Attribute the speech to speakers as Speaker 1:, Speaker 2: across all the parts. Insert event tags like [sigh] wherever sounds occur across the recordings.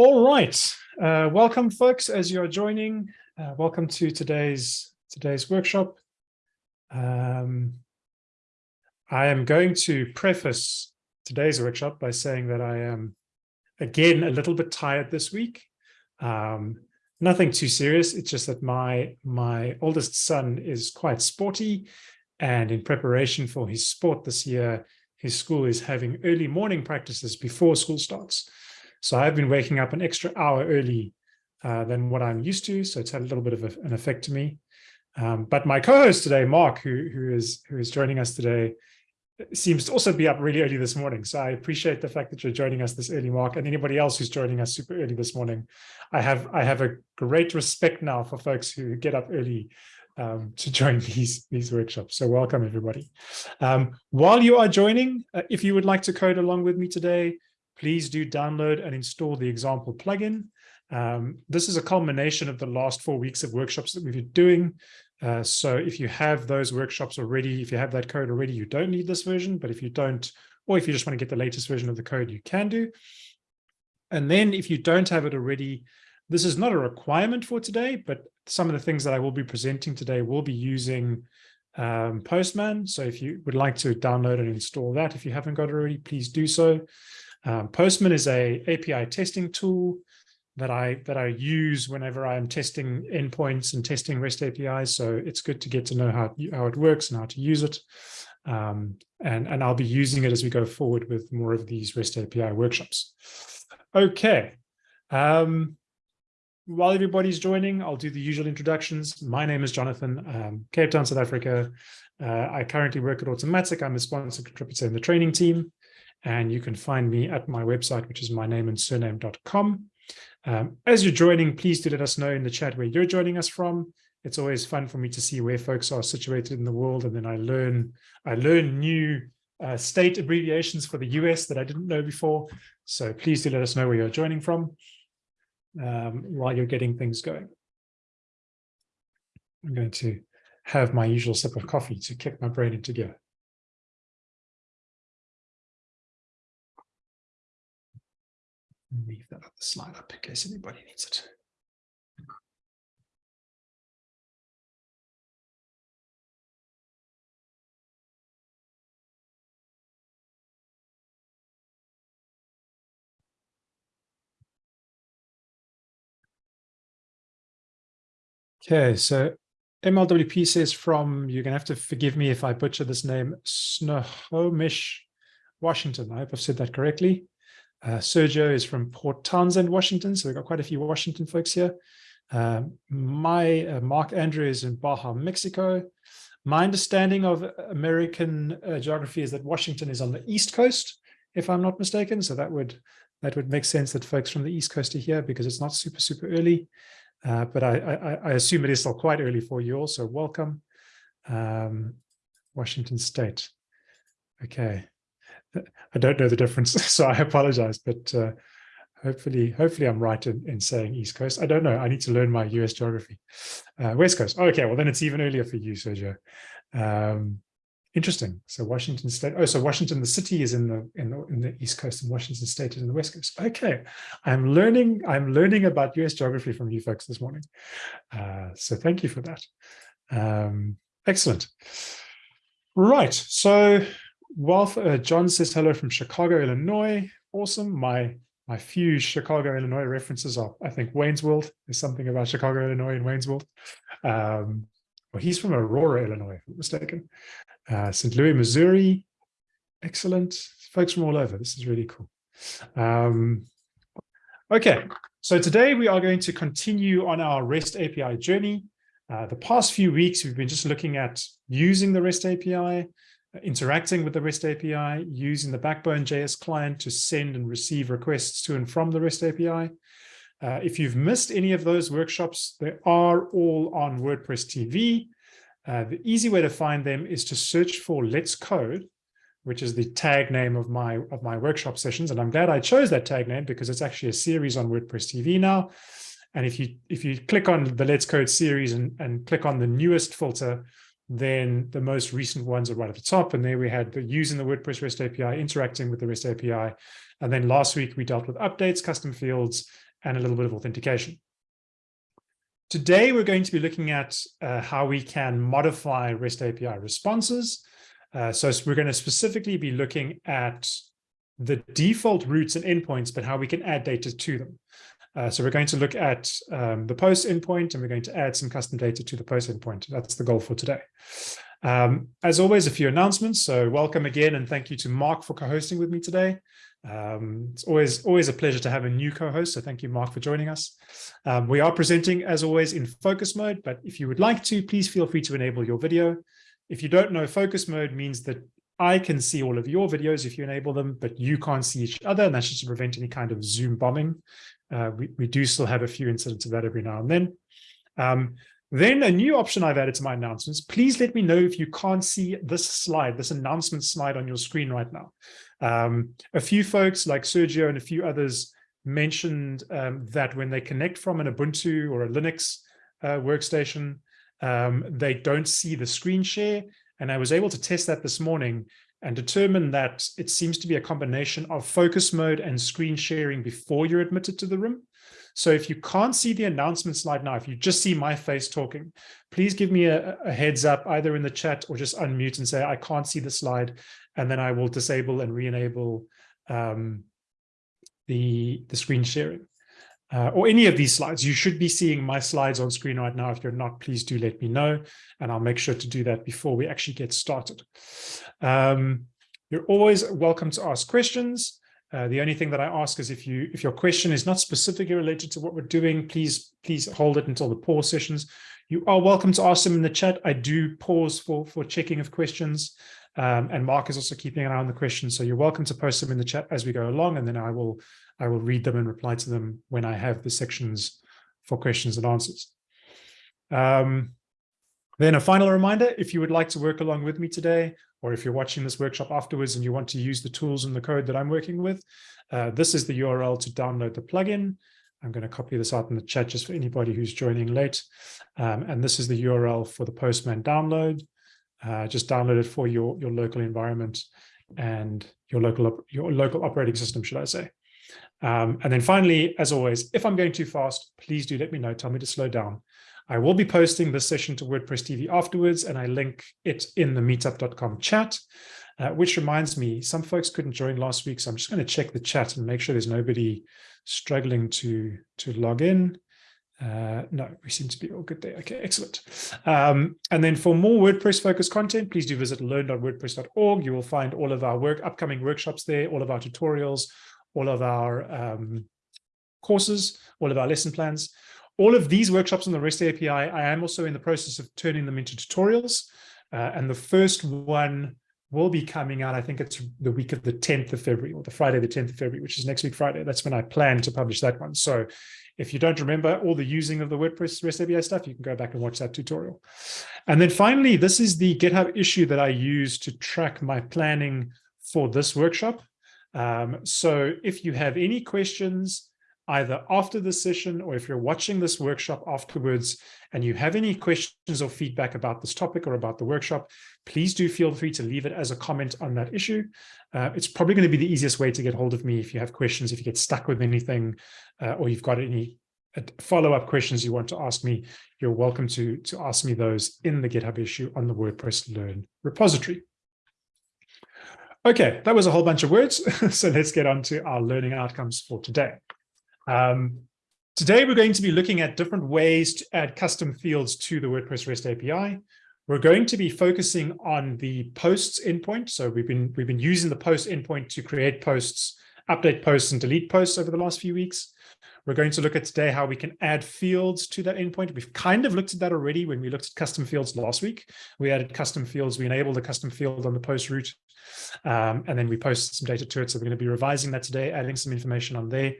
Speaker 1: All right, uh, welcome folks as you're joining. Uh, welcome to today's today's workshop. Um, I am going to preface today's workshop by saying that I am again a little bit tired this week. Um, nothing too serious. It's just that my my oldest son is quite sporty and in preparation for his sport this year, his school is having early morning practices before school starts. So I've been waking up an extra hour early uh, than what I'm used to. So it's had a little bit of a, an effect to me. Um, but my co-host today, Mark, who, who is who is joining us today, seems to also be up really early this morning. So I appreciate the fact that you're joining us this early, Mark, and anybody else who's joining us super early this morning. I have I have a great respect now for folks who get up early um, to join [laughs] these these workshops. So welcome everybody. Um, while you are joining, uh, if you would like to code along with me today, please do download and install the example plugin. Um, this is a culmination of the last four weeks of workshops that we've been doing. Uh, so if you have those workshops already, if you have that code already, you don't need this version. But if you don't, or if you just want to get the latest version of the code, you can do. And then if you don't have it already, this is not a requirement for today, but some of the things that I will be presenting today will be using um, Postman. So if you would like to download and install that, if you haven't got it already, please do so. Um, Postman is a API testing tool that I that I use whenever I am testing endpoints and testing REST APIs. So it's good to get to know how how it works and how to use it. Um, and and I'll be using it as we go forward with more of these REST API workshops. Okay. Um, while everybody's joining, I'll do the usual introductions. My name is Jonathan, um, Cape Town, South Africa. Uh, I currently work at Automattic. I'm a sponsor contributor in the training team. And you can find me at my website, which is my name and surname.com. Um, as you're joining, please do let us know in the chat where you're joining us from. It's always fun for me to see where folks are situated in the world, and then I learn I learn new uh, state abbreviations for the US that I didn't know before. So please do let us know where you're joining from um, while you're getting things going. I'm going to have my usual sip of coffee to kick my brain into gear. Leave that other slide up in case anybody needs it. Okay, so MLWP says from, you're going to have to forgive me if I butcher this name, Snohomish, Washington. I hope I've said that correctly. Uh, Sergio is from Port Townsend, Washington. So we've got quite a few Washington folks here. Uh, my uh, Mark Andrew is in Baja, Mexico. My understanding of American uh, geography is that Washington is on the East Coast, if I'm not mistaken. So that would that would make sense that folks from the East Coast are here because it's not super, super early. Uh, but I, I, I, assume it is still quite early for you all, so welcome. Um, Washington State. Okay. I don't know the difference, [laughs] so I apologize, but uh, hopefully, hopefully I'm right in, in saying East Coast. I don't know. I need to learn my US geography. Uh, West Coast. Okay, well, then it's even earlier for you, Sergio. Um, interesting. So Washington State. Oh, so Washington, the city is in the, in the in the East Coast, and Washington State is in the West Coast. Okay, I'm learning. I'm learning about US geography from you folks this morning. Uh, so thank you for that. Um, excellent. Right. So Wealth, uh, John says hello from Chicago, Illinois. Awesome. My my few Chicago, Illinois references are, I think, Wayne's World. There's something about Chicago, Illinois and Wayne's World. Um, well, he's from Aurora, Illinois, if I'm mistaken. Uh, St. Louis, Missouri. Excellent. Folks from all over. This is really cool. Um, okay, so today we are going to continue on our REST API journey. Uh, the past few weeks, we've been just looking at using the REST API, interacting with the REST API, using the Backbone JS client to send and receive requests to and from the REST API. Uh, if you've missed any of those workshops, they are all on WordPress TV. Uh, the easy way to find them is to search for Let's Code, which is the tag name of my of my workshop sessions. And I'm glad I chose that tag name because it's actually a series on WordPress TV now. And if you if you click on the Let's Code series and, and click on the newest filter, then the most recent ones are right at the top. And there we had the using the WordPress REST API, interacting with the REST API. And then last week we dealt with updates, custom fields, and a little bit of authentication. Today, we're going to be looking at uh, how we can modify REST API responses. Uh, so we're going to specifically be looking at the default routes and endpoints, but how we can add data to them. Uh, so we're going to look at um, the post endpoint and we're going to add some custom data to the post endpoint. That's the goal for today. Um, as always, a few announcements. So welcome again and thank you to Mark for co-hosting with me today. Um, it's always always a pleasure to have a new co-host. So thank you, Mark, for joining us. Um, we are presenting, as always, in focus mode, but if you would like to, please feel free to enable your video. If you don't know, focus mode means that I can see all of your videos if you enable them, but you can't see each other, and that's just to prevent any kind of Zoom bombing. Uh, we, we do still have a few incidents of that every now and then. Um, then a new option I've added to my announcements, please let me know if you can't see this slide, this announcement slide on your screen right now. Um, a few folks like Sergio and a few others mentioned um, that when they connect from an Ubuntu or a Linux uh, workstation, um, they don't see the screen share. And I was able to test that this morning and determine that it seems to be a combination of focus mode and screen sharing before you're admitted to the room. So if you can't see the announcement slide now, if you just see my face talking, please give me a, a, heads up either in the chat or just unmute and say, I can't see the slide. And then I will disable and re-enable um, the, the screen sharing uh, or any of these slides. You should be seeing my slides on screen right now. If you're not, please do let me know, and I'll make sure to do that before we actually get started. Um, you're always welcome to ask questions. Uh, the only thing that I ask is if you if your question is not specifically related to what we're doing, please please hold it until the pause sessions. You are welcome to ask them in the chat. I do pause for for checking of questions. Um, and Mark is also keeping an eye on the questions. So you're welcome to post them in the chat as we go along, and then I will I will read them and reply to them when I have the sections for questions and answers. Um, then a final reminder, if you would like to work along with me today, or if you're watching this workshop afterwards and you want to use the tools and the code that I'm working with, uh, this is the URL to download the plugin. I'm going to copy this out in the chat just for anybody who's joining late. Um, and this is the URL for the Postman download. Uh, just download it for your, your local environment and your local, your local operating system, should I say. Um, and then finally, as always, if I'm going too fast, please do let me know. Tell me to slow down. I will be posting this session to WordPress TV afterwards, and I link it in the meetup.com chat, uh, which reminds me, some folks couldn't join last week, so I'm just going to check the chat and make sure there's nobody struggling to, to log in. Uh, no, we seem to be all good there. Okay, excellent. Um, and then for more WordPress focused content, please do visit learn.wordpress.org. You will find all of our work, upcoming workshops there, all of our tutorials, all of our um, courses, all of our lesson plans. All of these workshops on the REST API, I am also in the process of turning them into tutorials. Uh, and the first one will be coming out, I think it's the week of the 10th of February or the Friday, the 10th of February, which is next week Friday. That's when I plan to publish that one. So if you don't remember all the using of the WordPress REST API stuff, you can go back and watch that tutorial. And then finally, this is the GitHub issue that I use to track my planning for this workshop. Um, so if you have any questions, either after the session or if you're watching this workshop afterwards and you have any questions or feedback about this topic or about the workshop, please do feel free to leave it as a comment on that issue. Uh, it's probably going to be the easiest way to get hold of me if you have questions, if you get stuck with anything uh, or you've got any follow-up questions you want to ask me, you're welcome to, to ask me those in the GitHub issue on the WordPress Learn repository. Okay, that was a whole bunch of words. [laughs] so let's get on to our learning outcomes for today. Um, today, we're going to be looking at different ways to add custom fields to the WordPress REST API. We're going to be focusing on the posts endpoint. So we've been we've been using the post endpoint to create posts, update posts, and delete posts over the last few weeks. We're going to look at today how we can add fields to that endpoint. We've kind of looked at that already when we looked at custom fields last week. We added custom fields. We enabled a custom field on the post route, um, and then we posted some data to it. So we're going to be revising that today, adding some information on there.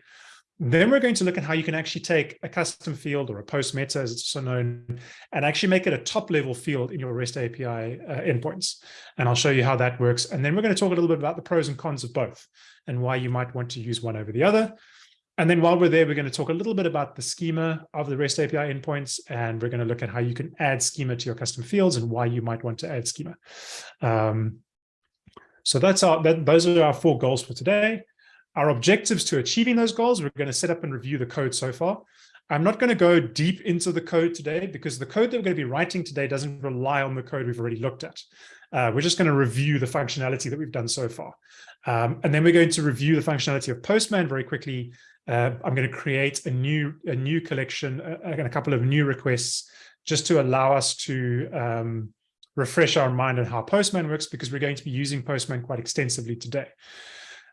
Speaker 1: Then we're going to look at how you can actually take a custom field or a post meta, as it's so known, and actually make it a top level field in your REST API uh, endpoints. And I'll show you how that works. And then we're going to talk a little bit about the pros and cons of both and why you might want to use one over the other. And then while we're there, we're going to talk a little bit about the schema of the REST API endpoints, and we're going to look at how you can add schema to your custom fields and why you might want to add schema. Um, so that's our, that, those are our four goals for today. Our objectives to achieving those goals, we're going to set up and review the code so far. I'm not going to go deep into the code today because the code that we're going to be writing today doesn't rely on the code we've already looked at. Uh, we're just going to review the functionality that we've done so far. Um, and then we're going to review the functionality of Postman very quickly. Uh, I'm going to create a new a new collection uh, and a couple of new requests just to allow us to um, refresh our mind on how Postman works because we're going to be using Postman quite extensively today.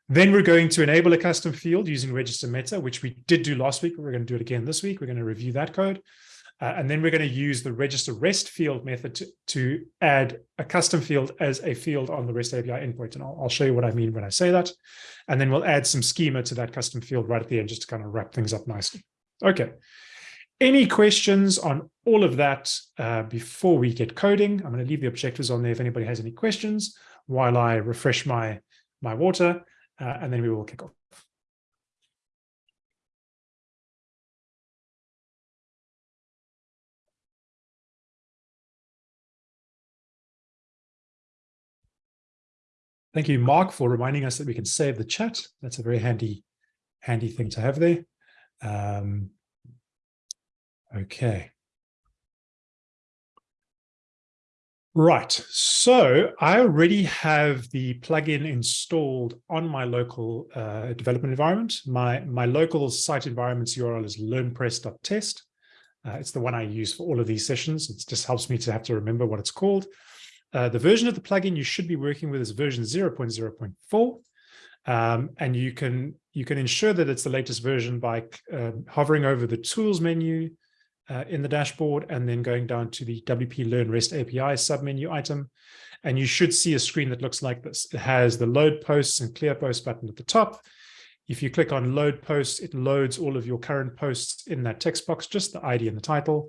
Speaker 1: Then we're going to enable a custom field using register meta, which we did do last week. We're going to do it again this week. We're going to review that code. Uh, and then we're going to use the register REST field method to, to add a custom field as a field on the REST API endpoint. And I'll, I'll, show you what I mean when I say that. And then we'll add some schema to that custom field right at the end, just to kind of wrap things up nicely. Okay. Any questions on all of that uh, before we get coding? I'm going to leave the objectives on there if anybody has any questions while I refresh my, my water, uh, and then we will kick off. Thank you, Mark, for reminding us that we can save the chat. That's a very handy, handy thing to have there. Um, okay. Right, so I already have the plugin installed on my local uh, development environment. My, my local site environment's URL is learnpress.test. Uh, it's the one I use for all of these sessions. It just helps me to have to remember what it's called. Uh, the version of the plugin you should be working with is version 0.0.4. Um, and you can you can ensure that it's the latest version by uh, hovering over the tools menu uh, in the dashboard and then going down to the WP Learn REST API submenu item. And you should see a screen that looks like this. It has the load posts and clear posts button at the top. If you click on load posts, it loads all of your current posts in that text box, just the ID and the title.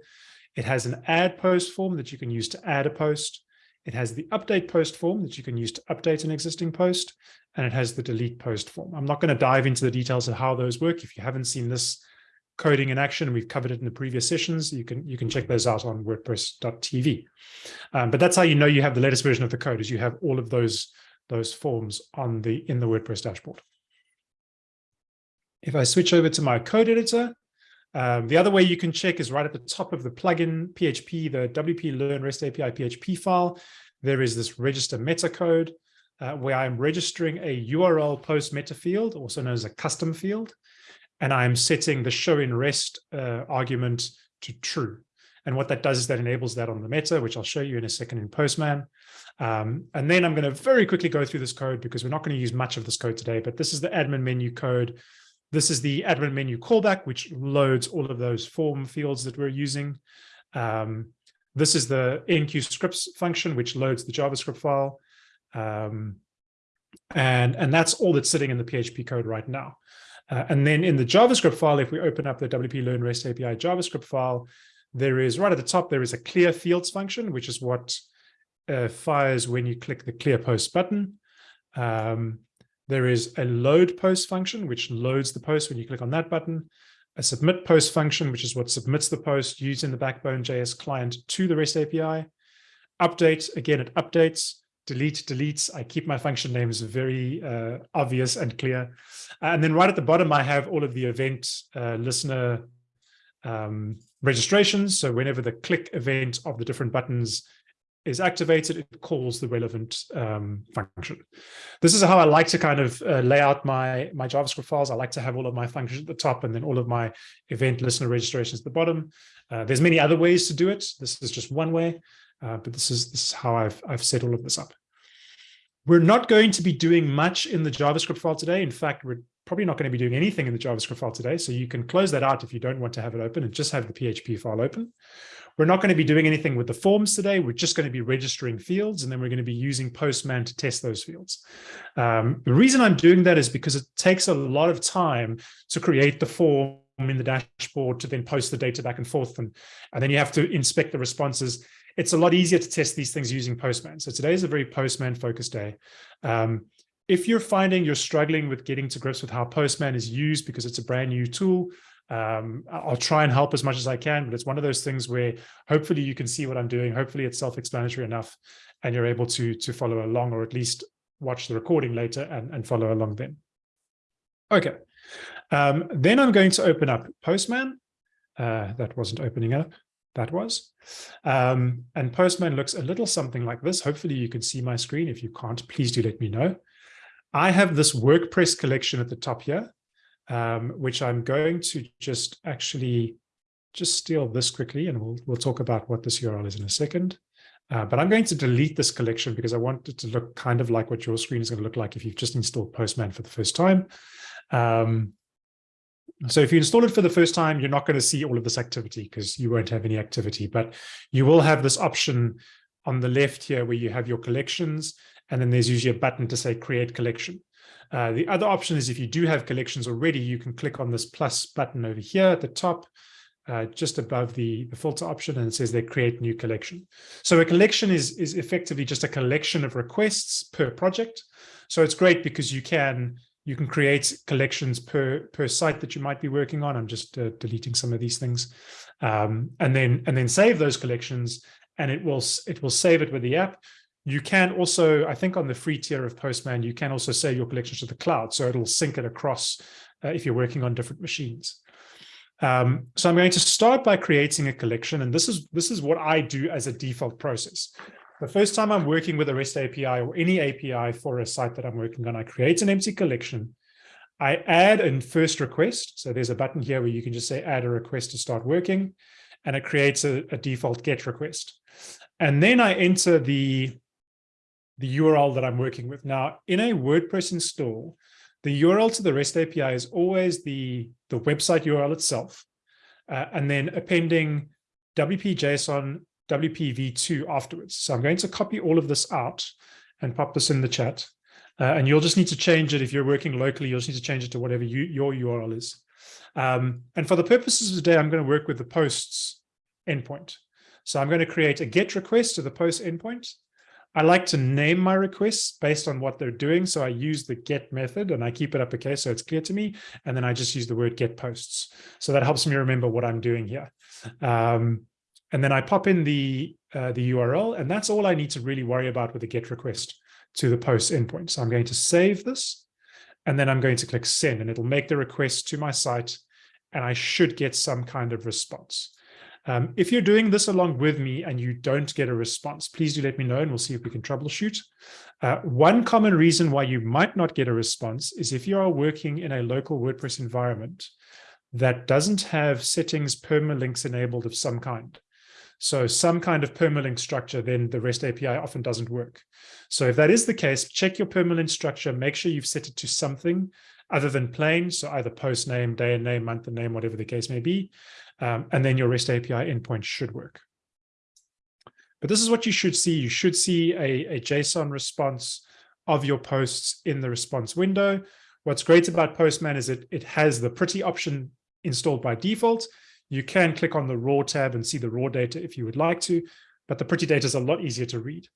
Speaker 1: It has an add post form that you can use to add a post. It has the update post form that you can use to update an existing post, and it has the delete post form. I'm not going to dive into the details of how those work. If you haven't seen this coding in action, we've covered it in the previous sessions, you can you can check those out on wordpress.tv. Um, but that's how you know you have the latest version of the code, is you have all of those, those forms on the in the WordPress dashboard. If I switch over to my code editor, um, the other way you can check is right at the top of the plugin PHP, the WP Learn REST API PHP file. There is this register meta code uh, where I'm registering a URL post meta field, also known as a custom field. And I'm setting the show in REST uh, argument to true. And what that does is that enables that on the meta, which I'll show you in a second in Postman. Um, and then I'm going to very quickly go through this code because we're not going to use much of this code today, but this is the admin menu code this is the admin menu callback, which loads all of those form fields that we're using. Um, this is the enqueue scripts function, which loads the JavaScript file. Um, and, and that's all that's sitting in the PHP code right now. Uh, and then in the JavaScript file, if we open up the WP Learn REST API JavaScript file, there is right at the top, there is a clear fields function, which is what uh, fires when you click the clear post button. Um, there is a load post function, which loads the post when you click on that button, a submit post function, which is what submits the post using the Backbone JS client to the REST API. Update, again, it updates, delete, deletes. I keep my function names very uh, obvious and clear. And then right at the bottom, I have all of the event uh, listener um, registrations. So whenever the click event of the different buttons is activated, it calls the relevant um, function. This is how I like to kind of uh, lay out my, my JavaScript files. I like to have all of my functions at the top and then all of my event listener registrations at the bottom. Uh, there's many other ways to do it. This is just one way, uh, but this is, this is how I've, I've set all of this up. We're not going to be doing much in the JavaScript file today. In fact, we're probably not going to be doing anything in the JavaScript file today. So you can close that out if you don't want to have it open and just have the PHP file open. We're not going to be doing anything with the forms today. We're just going to be registering fields, and then we're going to be using Postman to test those fields. Um, the reason I'm doing that is because it takes a lot of time to create the form in the dashboard to then post the data back and forth, and, and then you have to inspect the responses. It's a lot easier to test these things using Postman. So today is a very Postman-focused day. Um, if you're finding you're struggling with getting to grips with how Postman is used because it's a brand new tool, um, I'll try and help as much as I can, but it's one of those things where hopefully you can see what I'm doing. Hopefully it's self-explanatory enough and you're able to, to follow along or at least watch the recording later and, and follow along then. Okay. Um, then I'm going to open up Postman. Uh, that wasn't opening up. That was. Um, and Postman looks a little something like this. Hopefully you can see my screen. If you can't, please do let me know. I have this WordPress collection at the top here, um, which I'm going to just actually just steal this quickly, and we'll, we'll talk about what this URL is in a second. Uh, but I'm going to delete this collection because I want it to look kind of like what your screen is going to look like if you've just installed Postman for the first time. Um, so if you install it for the first time, you're not going to see all of this activity because you won't have any activity, but you will have this option on the left here where you have your collections, and then there's usually a button to say create collection. Uh, the other option is if you do have collections already, you can click on this plus button over here at the top, uh, just above the, the filter option, and it says they create new collection. So a collection is, is effectively just a collection of requests per project. So it's great because you can you can create collections per per site that you might be working on. I'm just uh, deleting some of these things, um, and then and then save those collections, and it will it will save it with the app. You can also, I think, on the free tier of Postman, you can also save your collections to the cloud, so it'll sync it across uh, if you're working on different machines. Um, so I'm going to start by creating a collection, and this is this is what I do as a default process. The first time I'm working with a REST API or any API for a site that I'm working on, I create an empty collection. I add a first request. So there's a button here where you can just say add a request to start working, and it creates a, a default GET request. And then I enter the, the URL that I'm working with. Now, in a WordPress install, the URL to the REST API is always the, the website URL itself, uh, and then appending WP-JSON WPV2 afterwards. So I'm going to copy all of this out and pop this in the chat. Uh, and you'll just need to change it if you're working locally. You'll just need to change it to whatever you, your URL is. Um, and for the purposes of today, I'm going to work with the posts endpoint. So I'm going to create a GET request to the post endpoint. I like to name my requests based on what they're doing. So I use the get method and I keep it uppercase so it's clear to me. And then I just use the word get posts. So that helps me remember what I'm doing here. Um, and then I pop in the, uh, the URL, and that's all I need to really worry about with the GET request to the post endpoint. So I'm going to save this, and then I'm going to click send, and it'll make the request to my site, and I should get some kind of response. Um, if you're doing this along with me and you don't get a response, please do let me know and we'll see if we can troubleshoot. Uh, one common reason why you might not get a response is if you are working in a local WordPress environment that doesn't have settings permalinks enabled of some kind. So some kind of permalink structure, then the REST API often doesn't work. So if that is the case, check your permalink structure, make sure you've set it to something other than plain, so either post name, day and name, month and name, whatever the case may be, um, and then your REST API endpoint should work. But this is what you should see. You should see a, a JSON response of your posts in the response window. What's great about Postman is it, it has the pretty option installed by default. You can click on the raw tab and see the raw data if you would like to, but the pretty data is a lot easier to read.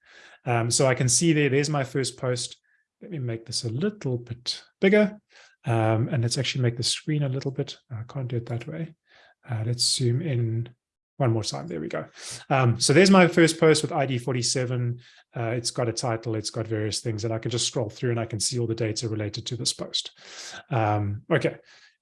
Speaker 1: Um, so I can see there, there's my first post. Let me make this a little bit bigger. Um, and let's actually make the screen a little bit. I can't do it that way. Uh, let's zoom in one more time. There we go. Um, so there's my first post with ID 47. Uh, it's got a title, it's got various things, and I can just scroll through and I can see all the data related to this post. Um, okay,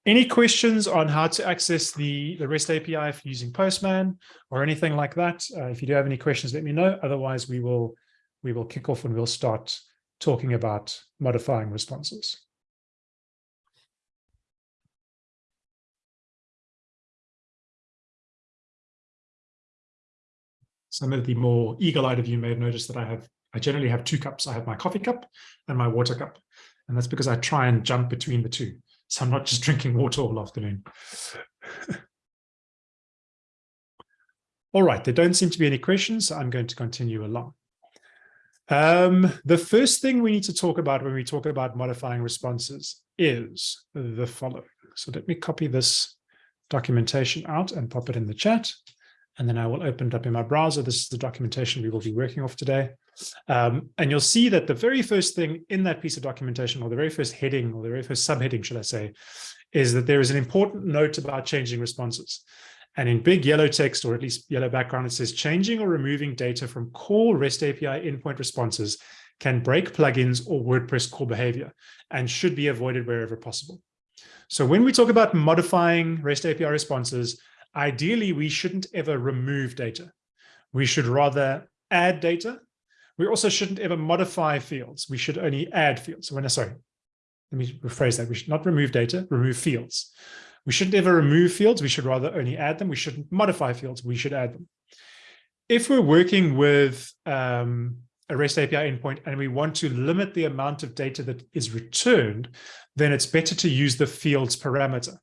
Speaker 1: any questions on how to access the, the REST API for using Postman or anything like that? Uh, if you do have any questions, let me know. Otherwise, we will we will kick off and we'll start talking about modifying responses. Some of the more eagle-eyed of you may have noticed that I have I generally have two cups. I have my coffee cup and my water cup. And that's because I try and jump between the two. So I'm not just [laughs] drinking water all afternoon. all right, there don't seem to be any questions, so I'm going to continue along. Um, the first thing we need to talk about when we talk about modifying responses is the following. So let me copy this documentation out and pop it in the chat. And then I will open it up in my browser. This is the documentation we will be working off today. Um, and you'll see that the very first thing in that piece of documentation, or the very first heading, or the very first subheading, should I say, is that there is an important note about changing responses. And in big yellow text, or at least yellow background, it says changing or removing data from core REST API endpoint responses can break plugins or WordPress core behavior and should be avoided wherever possible. So when we talk about modifying REST API responses, ideally, we shouldn't ever remove data. We should rather add data. We also shouldn't ever modify fields. We should only add fields. When sorry, let me rephrase that. We should not remove data, remove fields. We shouldn't ever remove fields. We should rather only add them. We shouldn't modify fields. We should add them. If we're working with um, a REST API endpoint and we want to limit the amount of data that is returned, then it's better to use the fields parameter.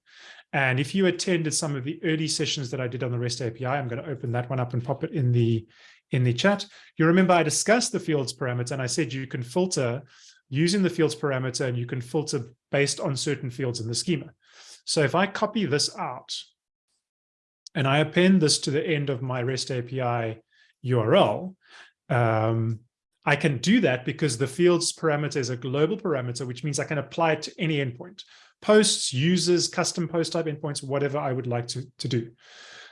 Speaker 1: And if you attended some of the early sessions that I did on the REST API, I'm going to open that one up and pop it in the in the chat. You remember I discussed the fields parameter and I said you can filter using the fields parameter and you can filter based on certain fields in the schema. So if I copy this out and I append this to the end of my REST API URL, um, I can do that because the fields parameter is a global parameter, which means I can apply it to any endpoint, posts, users, custom post type endpoints, whatever I would like to, to do.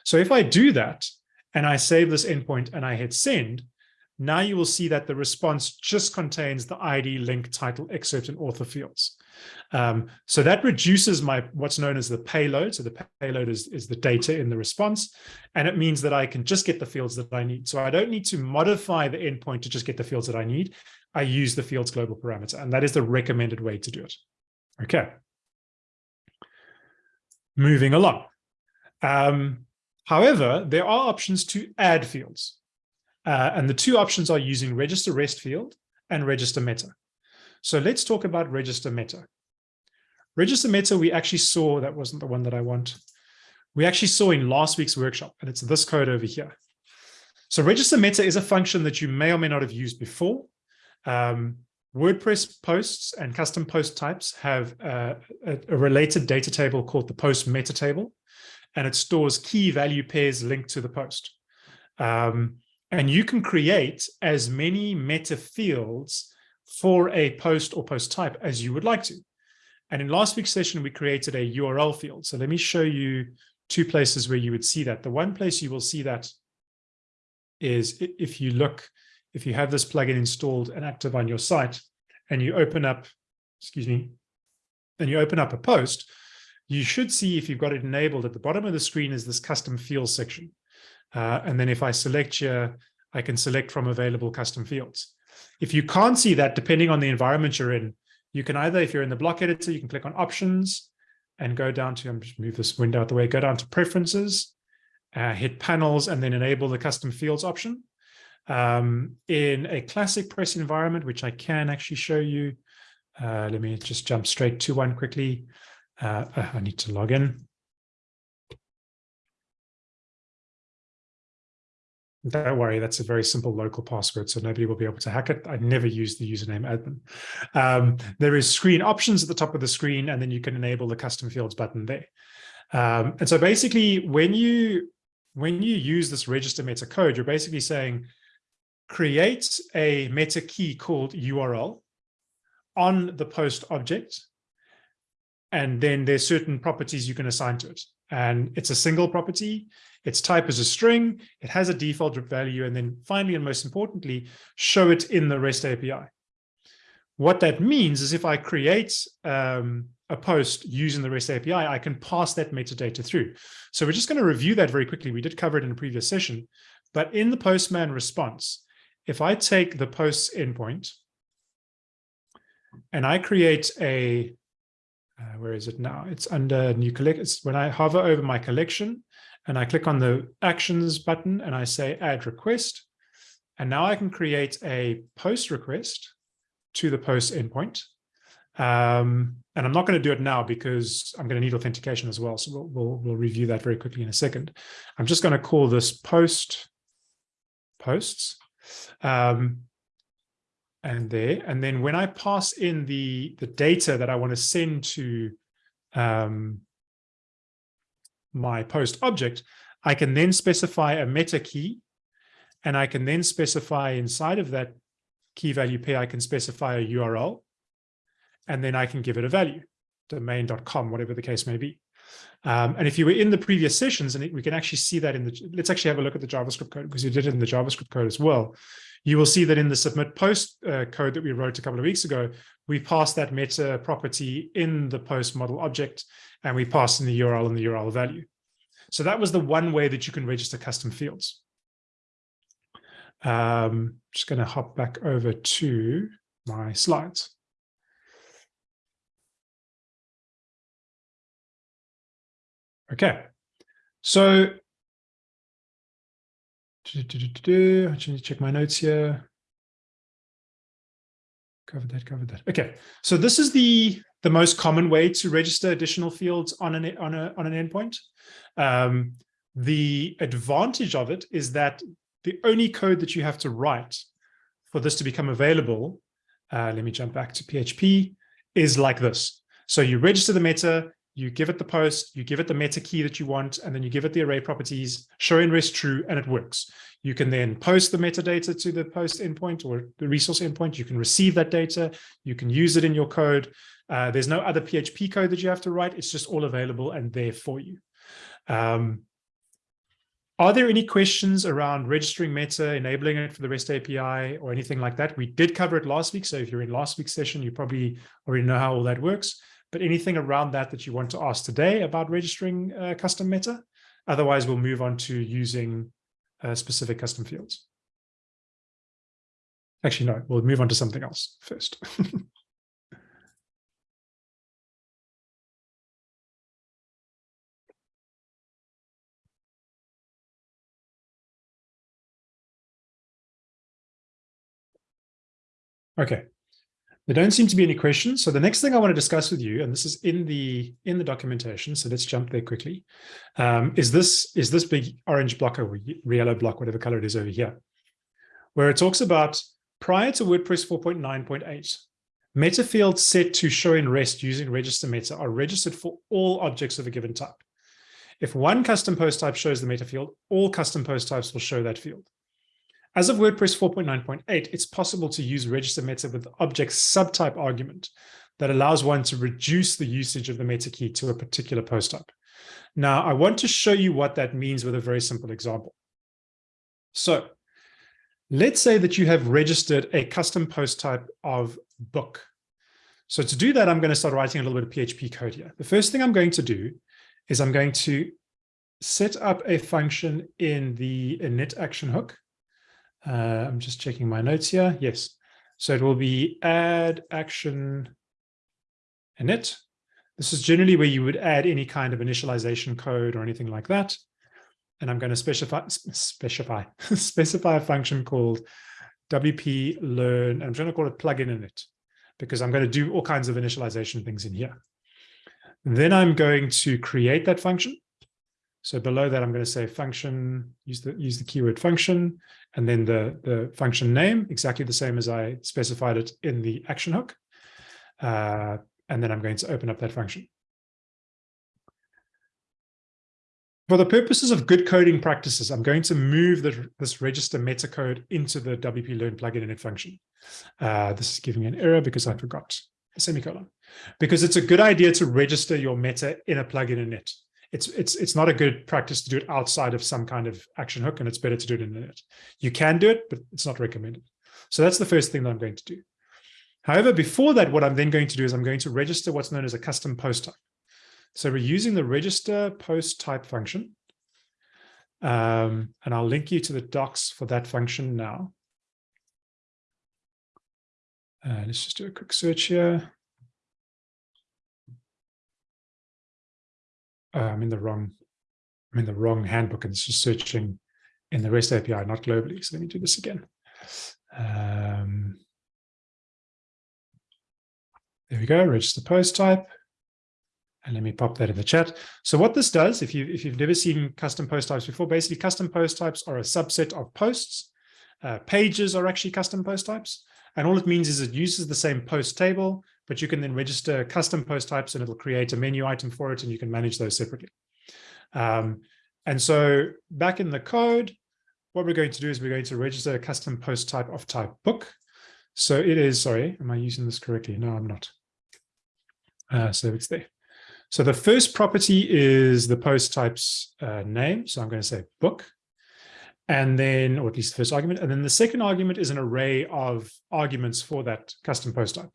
Speaker 1: So if I do that and I save this endpoint and I hit send, now you will see that the response just contains the ID, link, title, excerpt, and author fields. Um, so that reduces my what's known as the payload. So the payload is, is the data in the response. And it means that I can just get the fields that I need. So I don't need to modify the endpoint to just get the fields that I need. I use the fields global parameter. And that is the recommended way to do it. Okay. Moving along. Um, however, there are options to add fields. Uh, and the two options are using register rest field and register meta. So let's talk about register meta. Register meta, we actually saw, that wasn't the one that I want. We actually saw in last week's workshop, and it's this code over here. So register meta is a function that you may or may not have used before. Um, WordPress posts and custom post types have a, a, related data table called the post meta table, and it stores key value pairs linked to the post. Um, and you can create as many meta fields for a post or post type as you would like to. And in last week's session, we created a URL field. So let me show you two places where you would see that. The one place you will see that is if you look, if you have this plugin installed and active on your site and you open up, excuse me, and you open up a post, you should see if you've got it enabled at the bottom of the screen is this custom fields section. Uh, and then if I select here, I can select from available custom fields. If you can't see that, depending on the environment you're in, you can either, if you're in the block editor, you can click on options and go down to, I'm just move this window out the way, go down to preferences, uh, hit panels, and then enable the custom fields option. Um, in a ClassicPress environment, which I can actually show you, uh, let me just jump straight to one quickly. Uh, I need to log in. Don't worry, that's a very simple local password, so nobody will be able to hack it. I never use the username admin. Um, there is screen options at the top of the screen, and then you can enable the custom fields button there. Um, and so basically, when you when you use this register meta code, you're basically saying, create a meta key called URL on the post object, and then there's certain properties you can assign to it. And it's a single property. Its type is a string. It has a default value. And then finally, and most importantly, show it in the REST API. What that means is if I create um, a post using the REST API, I can pass that metadata through. So we're just going to review that very quickly. We did cover it in a previous session. But in the Postman response, if I take the posts endpoint and I create a, uh, where is it now? It's under new collect. It's when I hover over my collection and I click on the actions button and I say add request. And now I can create a post request to the post endpoint. Um, and I'm not going to do it now because I'm going to need authentication as well. So we'll, we'll, we'll review that very quickly in a second. I'm just going to call this post posts. Um, and there, and then when I pass in the, the data that I want to send to um, my post object, I can then specify a meta key, and I can then specify inside of that key value pair, I can specify a URL, and then I can give it a value, domain.com, whatever the case may be. Um, and if you were in the previous sessions, and we can actually see that in the, let's actually have a look at the JavaScript code because you did it in the JavaScript code as well. you will see that in the submit post uh, code that we wrote a couple of weeks ago, we passed that meta property in the post model object, and we passed in the URL and the URL value. So that was the one way that you can register custom fields. Um, just going to hop back over to my slides. Okay, so do do I just need to check my notes here. Covered that, covered that. Okay, so this is the the most common way to register additional fields on an on a on an endpoint. Um, the advantage of it is that the only code that you have to write for this to become available, uh, let me jump back to PHP, is like this. So you register the meta, you give it the post, you give it the meta key that you want, and then you give it the array properties, show in rest true, and it works. You can then post the metadata to the post endpoint or the resource endpoint. You can receive that data. You can use it in your code. Uh, there's no other PHP code that you have to write. It's just all available and there for you. Um, are there any questions around registering Meta, enabling it for the REST API or anything like that? We did cover it last week. So if you're in last week's session, you probably already know how all that works. But anything around that that you want to ask today about registering uh, custom Meta? Otherwise, we'll move on to using uh, specific custom fields. Actually, no, we'll move on to something else first. [laughs] Okay. There don't seem to be any questions. So the next thing I want to discuss with you, and this is in the in the documentation, so let's jump there quickly, um, is this is this big orange block or yellow block, whatever color it is over here, where it talks about prior to WordPress 4.9.8, meta fields set to show in REST using register meta are registered for all objects of a given type. If one custom post type shows the meta field, all custom post types will show that field. As of WordPress 4.9.8, it's possible to use register meta with object subtype argument that allows one to reduce the usage of the meta key to a particular post type. Now, I want to show you what that means with a very simple example. So let's say that you have registered a custom post type of book. So to do that, I'm going to start writing a little bit of PHP code here. The first thing I'm going to do is I'm going to set up a function in the init action hook uh, I'm just checking my notes here. Yes. So it will be add action init. This is generally where you would add any kind of initialization code or anything like that. And I'm going to specify specify [laughs] specify a function called WP learn. I'm going to call it plugin init because I'm going to do all kinds of initialization things in here. Then I'm going to create that function. So below that, I'm going to say function, use the use the keyword function, and then the, the function name, exactly the same as I specified it in the action hook. Uh, and then I'm going to open up that function. For the purposes of good coding practices, I'm going to move the, this register meta code into the WP Learn plugin init function. Uh, this is giving me an error because I forgot a semicolon. Because it's a good idea to register your meta in a plugin init it's it's it's not a good practice to do it outside of some kind of action hook, and it's better to do it in it. You can do it, but it's not recommended. So that's the first thing that I'm going to do. However, before that, what I'm then going to do is I'm going to register what's known as a custom post type. So we're using the register post type function. Um, and I'll link you to the docs for that function now. Uh, let's just do a quick search here. Uh, I'm in the wrong, I'm in the wrong handbook and it's just searching in the REST API, not globally. So let me do this again. Um, there we go, register post type. And let me pop that in the chat. So what this does, if you if you've never seen custom post types before, basically custom post types are a subset of posts. Uh, pages are actually custom post types. And all it means is it uses the same post table, but you can then register custom post types and it'll create a menu item for it and you can manage those separately. Um, and so back in the code, what we're going to do is we're going to register a custom post type of type book. So it is, sorry, am I using this correctly? No, I'm not. Uh, so it's there. So the first property is the post type's uh, name. So I'm going to say book. and then, or at least the first argument, and then the second argument is an array of arguments for that custom post type.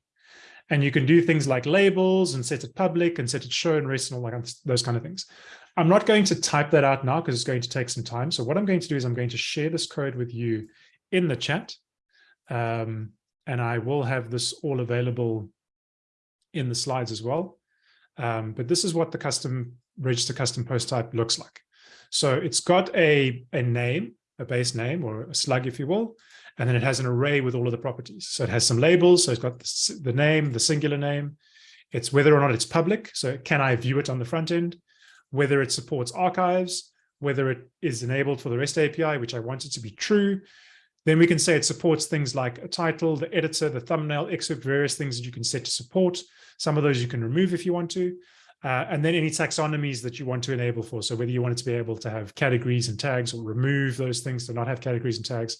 Speaker 1: And you can do things like labels and set it public and set it show and rest and all that, those kind of things. I'm not going to type that out now because it's going to take some time. So what I'm going to do is I'm going to share this code with you in the chat. Um, and I will have this all available in the slides as well. Um, but this is what the custom register custom post type looks like. So it's got a, a name, a base name or a slug, if you will, and then it has an array with all of the properties. So it has some labels. So it's got the, the name, the singular name. It's whether or not it's public. So can I view it on the front end? Whether it supports archives, whether it is enabled for the REST API, which I want it to be true. Then we can say it supports things like a title, the editor, the thumbnail, excerpt, various things that you can set to support. Some of those you can remove if you want to. Uh, and then any taxonomies that you want to enable for. So whether you want it to be able to have categories and tags or remove those things to not have categories and tags.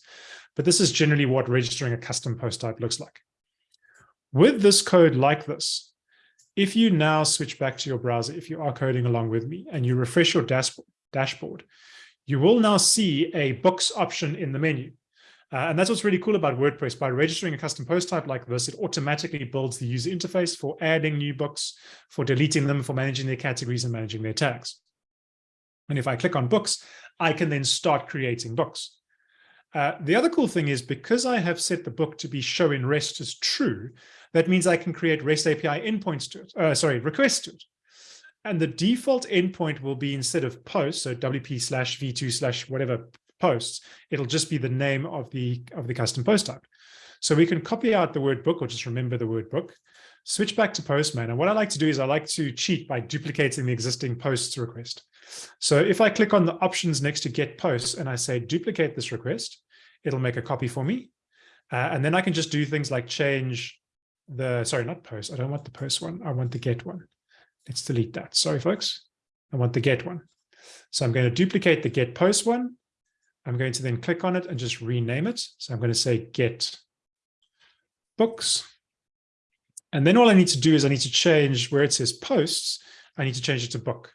Speaker 1: But this is generally what registering a custom post type looks like. With this code like this, if you now switch back to your browser, if you are coding along with me and you refresh your dashboard, you will now see a books option in the menu. Uh, and that's what's really cool about WordPress. By registering a custom post type like this, it automatically builds the user interface for adding new books, for deleting them, for managing their categories and managing their tags. And if I click on books, I can then start creating books. Uh, the other cool thing is because I have set the book to be show in REST as true, that means I can create REST API endpoints to it, uh, sorry, requests to it. And the default endpoint will be instead of post, so WP slash V2 slash whatever posts, it'll just be the name of the, of the custom post type. So we can copy out the word book or just remember the word book, switch back to Postman. And what I like to do is I like to cheat by duplicating the existing posts request. So if I click on the options next to get posts and I say duplicate this request, it'll make a copy for me. Uh, and then I can just do things like change the, sorry, not post. I don't want the post one. I want the get one. Let's delete that. Sorry, folks. I want the get one. So I'm going to duplicate the get post one. I'm going to then click on it and just rename it. So I'm going to say get books. And then all I need to do is I need to change where it says posts, I need to change it to book.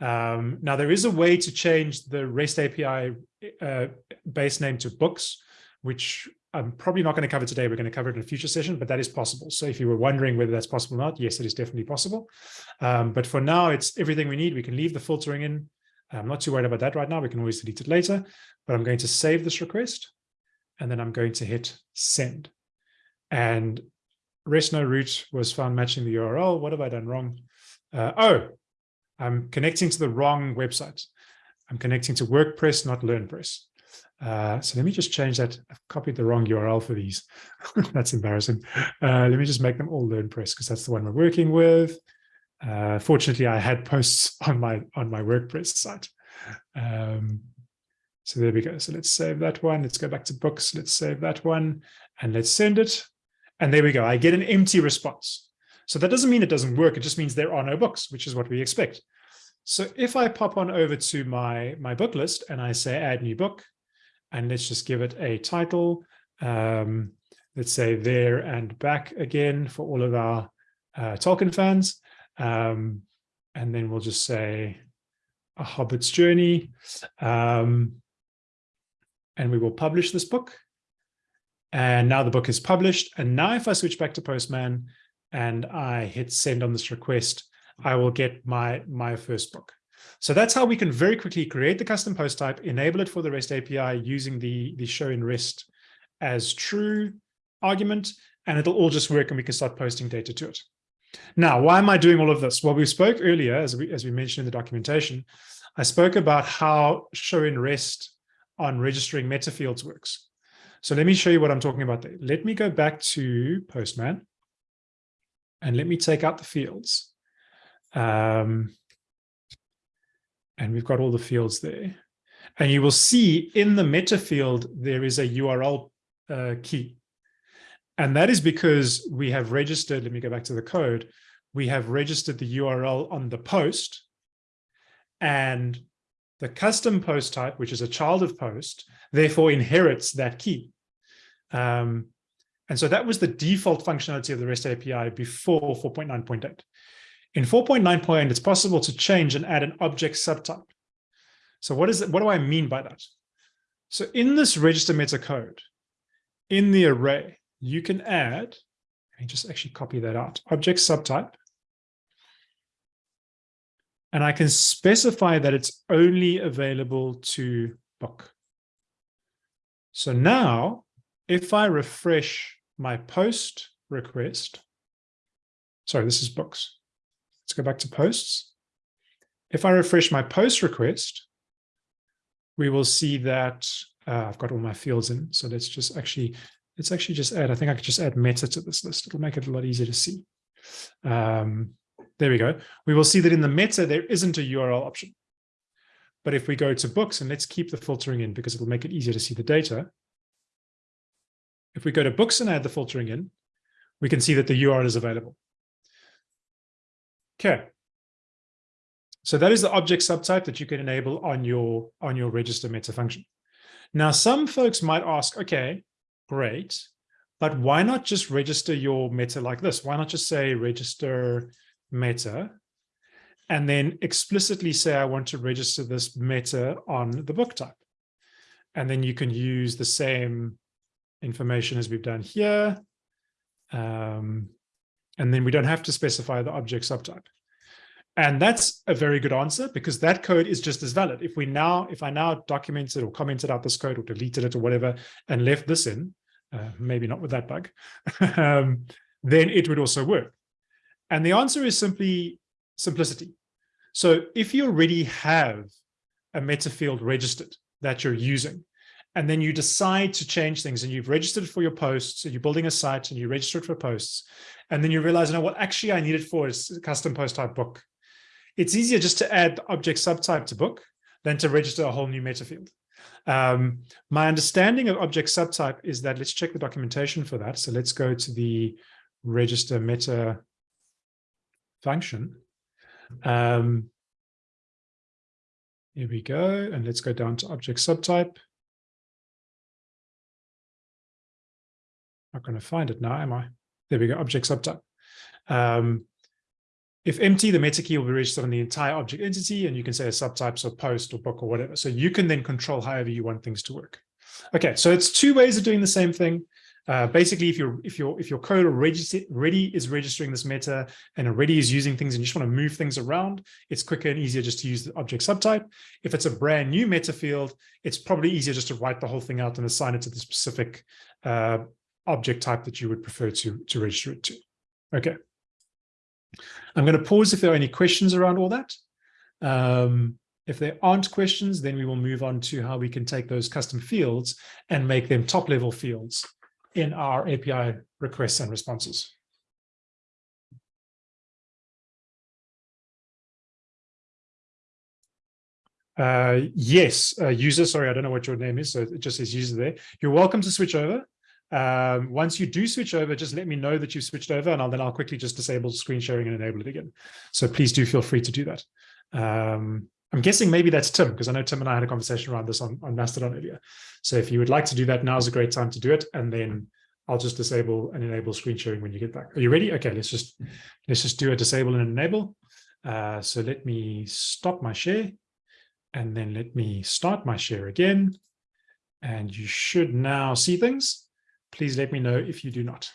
Speaker 1: Um, now there is a way to change the REST API uh, base name to books, which I'm probably not going to cover today. We're going to cover it in a future session, but that is possible. So if you were wondering whether that's possible or not, yes, it is definitely possible. Um, but for now, it's everything we need. We can leave the filtering in. I'm not too worried about that right now. We can always delete it later, but I'm going to save this request and then I'm going to hit send. And REST no root was found matching the URL. What have I done wrong? Uh, oh, I'm connecting to the wrong website. I'm connecting to WordPress, not LearnPress. Uh, so let me just change that. I've copied the wrong URL for these. [laughs] that's embarrassing. Uh, let me just make them all LearnPress because that's the one we're working with. Uh, fortunately, I had posts [laughs] on my on my WordPress site. Um, so there we go. So let's save that one. Let's go back to books. Let's save that one and let's send it. And there we go. I get an empty response. So that doesn't mean it doesn't work. It just means there are no books, which is what we expect. So if I pop on over to my, my book list and I say add new book, and let's just give it a title, um, let's say there and back again for all of our uh, Tolkien fans. Um, and then we'll just say a Hobbit's Journey. Um, and we will publish this book. And now the book is published. And now if I switch back to Postman, and I hit send on this request, hmm. I will get my, my first book. So that's how we can very quickly create the custom post type, enable it for the REST API using the, the show in REST as true argument, and it'll all just work and we can start posting data to it. Now, why am I doing all of this? Well, we spoke earlier, as we, as we mentioned in the documentation, I spoke about how show in REST on registering meta fields works. So let me show you what I'm talking about there. Let me go back to Postman. And let me take out the fields. Um, and we've got all the fields there. And you will see in the meta field, there is a URL uh, key. And that is because we have registered, let me go back to the code, we have registered the URL on the post and the custom post type, which is a child of post, therefore inherits that key. Um, and so that was the default functionality of the REST API before 4.9.8. In 4.9.8, it's possible to change and add an object subtype. So what is it? What do I mean by that? So in this register meta code, in the array, you can add, let me just actually copy that out, object subtype. And I can specify that it's only available to book. So now, if I refresh my post request, sorry, this is books. Let's go back to posts. If I refresh my post request, we will see that uh, I've got all my fields in. So let's just actually, let's actually just add, I think I could just add meta to this list. It'll make it a lot easier to see. Um, there we go. We will see that in the meta, there isn't a URL option. But if we go to books, and let's keep the filtering in because it'll make it easier to see the data. If we go to books and add the filtering in, we can see that the URL is available. Okay. So that is the object subtype that you can enable on your, on your register meta function. Now, some folks might ask, okay, great, but why not just register your meta like this? Why not just say register meta and then explicitly say, I want to register this meta on the book type. And then you can use the same information as we've done here. Um, and then we don't have to specify the object subtype. And that's a very good answer because that code is just as valid. If we now, if I now documented or commented out this code or deleted it or whatever and left this in, uh, maybe not with that bug, [laughs] um, then it would also work. And the answer is simply simplicity. So if you already have a meta field registered that you're using, and then you decide to change things and you've registered for your posts, so you're building a site and you register it for posts, and then you realize, know what, actually I need it for is custom post type book. It's easier just to add the object subtype to book than to register a whole new meta field. Um, my understanding of object subtype is that, let's check the documentation for that. So let's go to the register meta function. Um, here we go, and let's go down to object subtype. Not going to find it now, am I? There we go, object subtype. Um, if empty, the meta key will be registered on the entire object entity, and you can say a subtype, so post or book or whatever. So you can then control however you want things to work. Okay, so it's two ways of doing the same thing. Uh, basically, if your if your if your code already already is registering this meta and already is using things and you just want to move things around, it's quicker and easier just to use the object subtype. If it's a brand new meta field, it's probably easier just to write the whole thing out and assign it to the specific uh, object type that you would prefer to to register it to. Okay. I'm going to pause if there are any questions around all that. Um, if there aren't questions, then we will move on to how we can take those custom fields and make them top level fields in our API requests and responses. Uh, yes, uh, user, sorry, I don't know what your name is, so it just says user there. You're welcome to switch over. Um, once you do switch over, just let me know that you've switched over and I'll, then I'll quickly just disable screen sharing and enable it again. So please do feel free to do that. Um, I'm guessing maybe that's Tim, because I know Tim and I had a conversation around this on, on Mastodon earlier. So if you would like to do that, now is a great time to do it. And then I'll just disable and enable screen sharing when you get back. Are you ready? Okay, let's just let's just do a disable and enable. Uh, so let me stop my share and then let me start my share again. And you should now see things. Please let me know if you do not.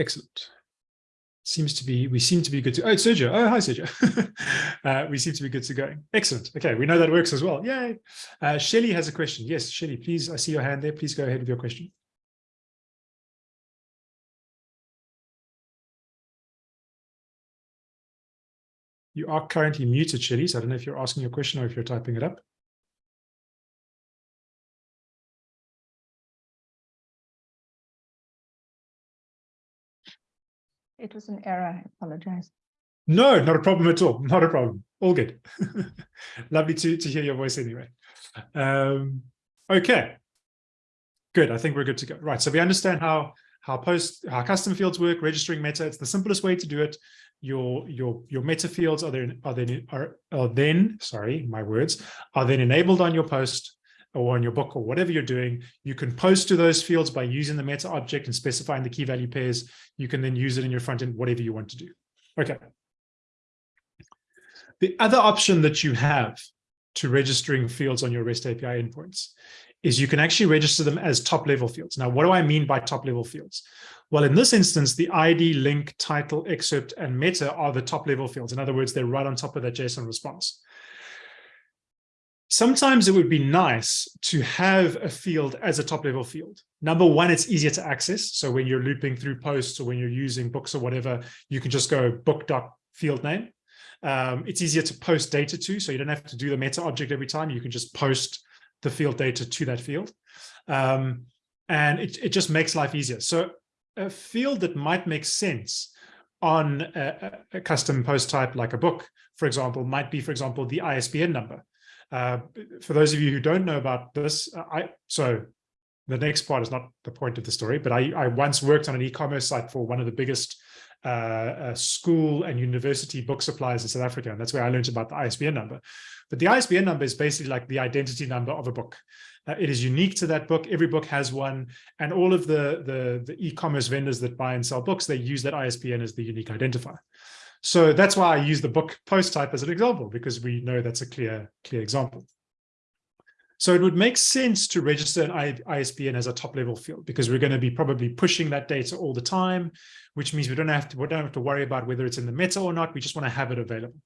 Speaker 1: Excellent. Seems to be, we seem to be good to, oh, Sergio. Oh, hi, Sergio. [laughs] uh, we seem to be good to go. Excellent. Okay, we know that works as well. Yay. Uh, Shelly has a question. Yes, Shelly, please, I see your hand there. Please go ahead with your question. You are currently muted, Shelly, so I don't know if you're asking your question or if you're typing it up.
Speaker 2: It was an error. I apologize.
Speaker 1: No, not a problem at all. [laughs] Not a problem. All good. [laughs] Lovely to, to hear your voice anyway. Um, okay. Good. I think we're good to go. Right. So we understand how how post how custom fields work, registering meta. It's the simplest way to do it. Your your your meta fields are then are then are, are then sorry my words are then enabled on your post. or on your book or whatever you're doing, you can post to those fields by using the meta object and specifying the key value pairs. You can then use it in your front end, whatever you want to do. Okay. The other option that you have to registering fields on your REST API endpoints is you can actually register them as top level fields. Now, what do I mean by top level fields? Well, in this instance, the ID, link, title, excerpt, and meta are the top level fields. In other words, they're right on top of that JSON response. Sometimes it would be nice to have a field as a top level field. Number one, it's easier to access. So when you're looping through posts or when you're using books or whatever, you can just go book.field name. Um, it's easier to post data to, so you don't have to do the meta object every time. You can just post the field data to that field. Um, and it, it just makes life easier. So a field that might make sense on a, a, custom post type like a book, for example, might be, for example, the ISBN number. Uh, for those of you who don't know about this, uh, I so the next part is not the point of the story, but I, I once worked on an e-commerce site for one of the biggest uh, school and university book suppliers in South Africa, and that's where I learned about the ISBN number. But the ISBN number is basically like the identity number of a book. Uh, it is unique to that book. Every book has one, and all of the, the, the e-commerce vendors that buy and sell books, they use that ISBN as the unique identifier. So that's why I use the book post type as an example, because we know that's a clear, clear example. So it would make sense to register an ISBN as a top level field because we're going to be probably pushing that data all the time, which means we don't have to, we don't have to worry about whether it's in the meta or not. We just want to have it available.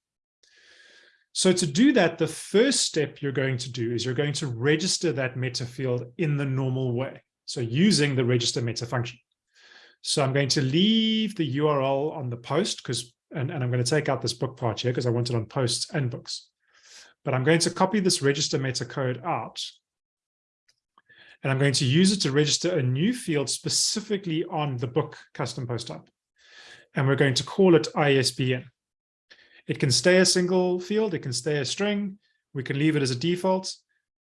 Speaker 1: So to do that, the first step you're going to do is you're going to register that meta field in the normal way. So using the register meta function. So I'm going to leave the URL on the post because, and, and I'm going to take out this book part here because I want it on posts and books. But I'm going to copy this register meta code out. And I'm going to use it to register a new field specifically on the book custom post type. And we're going to call it ISBN. It can stay a single field, it can stay a string, we can leave it as a default,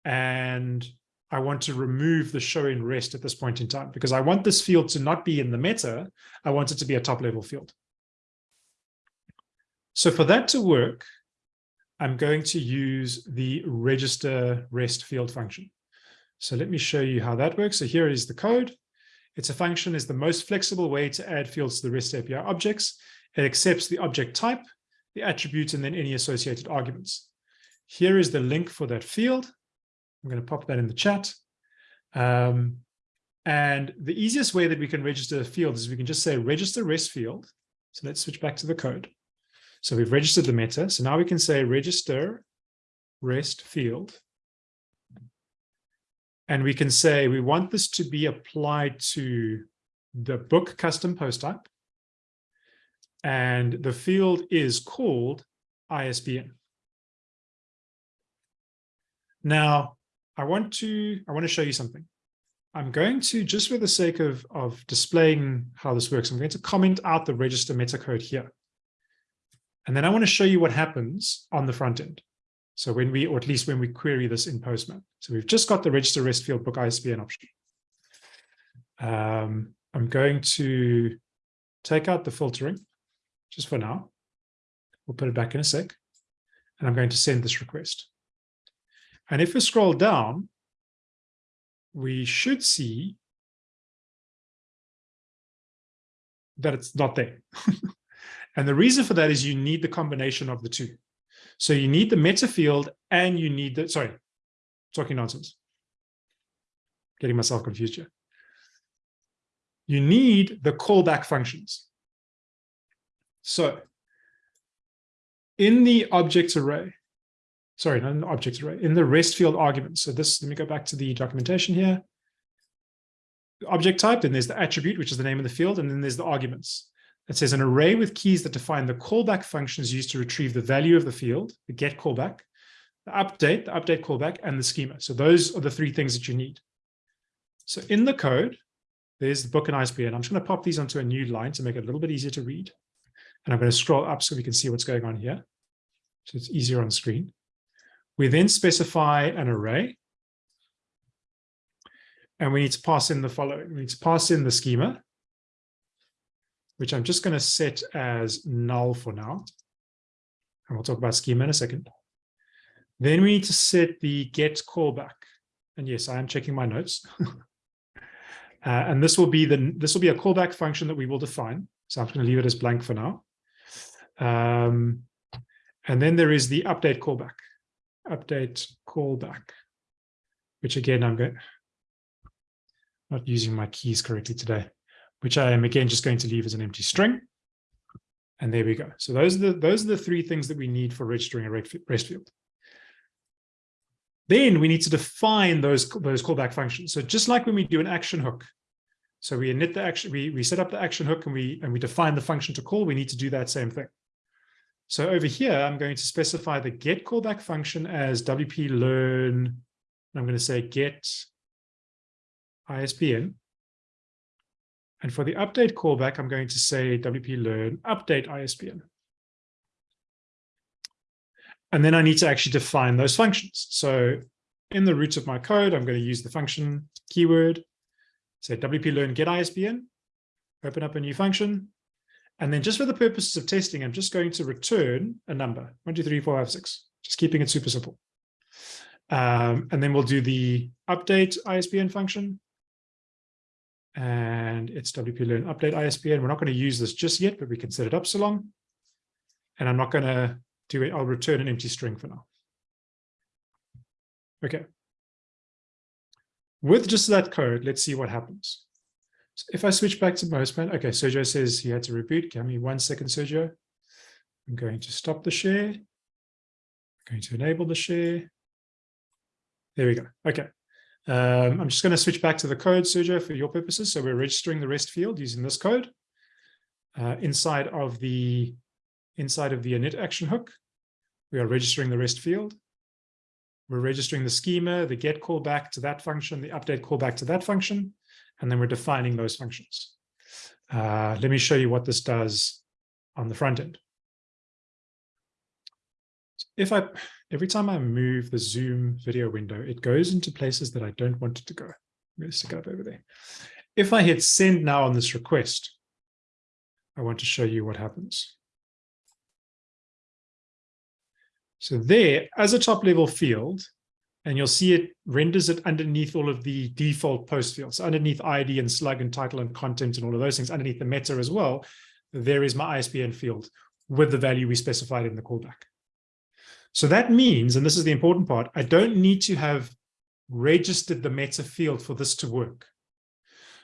Speaker 1: and I want to remove the show in rest at this point in time because I want this field to not be in the meta, I want it to be a top level field. So for that to work, I'm going to use the register rest field function. So let me show you how that works. So here is the code. It's a function is the most flexible way to add fields to the REST API objects. It accepts the object type the attributes, and then any associated arguments. Here is the link for that field. I'm going to pop that in the chat. Um, and the easiest way that we can register a field is we can just say register rest field. So let's switch back to the code. So we've registered the meta. So now we can say register rest field. And we can say we want this to be applied to the book custom post type and the field is called ISBN. Now, I want to I want to show you something. I'm going to, just for the sake of, of displaying how this works, I'm going to comment out the register meta code here. And then I want to show you what happens on the front end. So when we, or at least when we query this in Postman. So we've just got the register rest field book ISBN option. Um, I'm going to take out the filtering just for now. We'll put it back in a sec. And I'm going to send this request. And if we scroll down, we should see that it's not there. [laughs] and the reason for that is you need the combination of the two. So you need the meta field and you need the, sorry, talking nonsense. Getting myself confused here. You need the callback functions. So in the object array, sorry, not an object array, in the rest field argument. So this, let me go back to the documentation here. Object type, then there's the attribute, which is the name of the field, and then there's the arguments. It says an array with keys that define the callback functions used to retrieve the value of the field, the get callback, the update, the update callback, and the schema. So those are the three things that you need. So in the code, there's the book and ISBN. I'm just going to pop these onto a new line to make it a little bit easier to read. And I'm going to scroll up so we can see what's going on here. So it's easier on screen. We then specify an array. And we need to pass in the following. We need to pass in the schema, which I'm just going to set as null for now. And we'll talk about schema in a second. Then we need to set the get callback. and yes, I am checking my notes. [laughs] uh, and this will be the this will be a callback function that we will define. So I'm going to leave it as blank for now. Um, and then there is the update callback, update callback, which again, I'm going, not using my keys correctly today, which I am again just going to leave as an empty string. And there we go. So those are the, those are the three things that we need for registering a REST field. Then we need to define those, those callback functions. So just like when we do an action hook, so we init the action, we, we set up the action hook and we, and we define the function to call, we need to do that same thing. So over here, I'm going to specify the get callback function as WP learn. I'm going to say get ISBN. And for the update callback, I'm going to say WP learn update ISBN. And then I need to actually define those functions. So in the roots of my code, I'm going to use the function keyword, say WP learn get ISBN, open up a new function. And then just for the purposes of testing, I'm just going to return a number, one, two, three, four, five, six, just keeping it super simple. Um, and then we'll do the update ISBN function. And it's WP learn update ISBN. We're not going to use this just yet, but we can set it up so long. And I'm not going to do it. I'll return an empty string for now. Okay. With just that code, let's see what happens. So if I switch back to Postman, okay, Sergio says he had to reboot. Give me one second, Sergio. I'm going to stop the share. I'm going to enable the share. There we go. Okay. Um, I'm just going to switch back to the code, Sergio, for your purposes. So we're registering the REST field using this code uh, inside of the inside of the init action hook. We are registering the REST field. We're registering the schema, the get callback to that function, the update callback to that function, and then we're defining those functions. Uh, let me show you what this does on the front end. If I, every time I move the Zoom video window, it goes into places that I don't want it to go. I'm going to stick it up over there. If I hit send now on this request, I want to show you what happens. So there, as a top level field, and you'll see it renders it underneath all of the default post fields, underneath ID and slug and title and content and all of those things, underneath the meta as well, there is my ISBN field with the value we specified in the callback. So that means, and this is the important part, I don't need to have registered the meta field for this to work.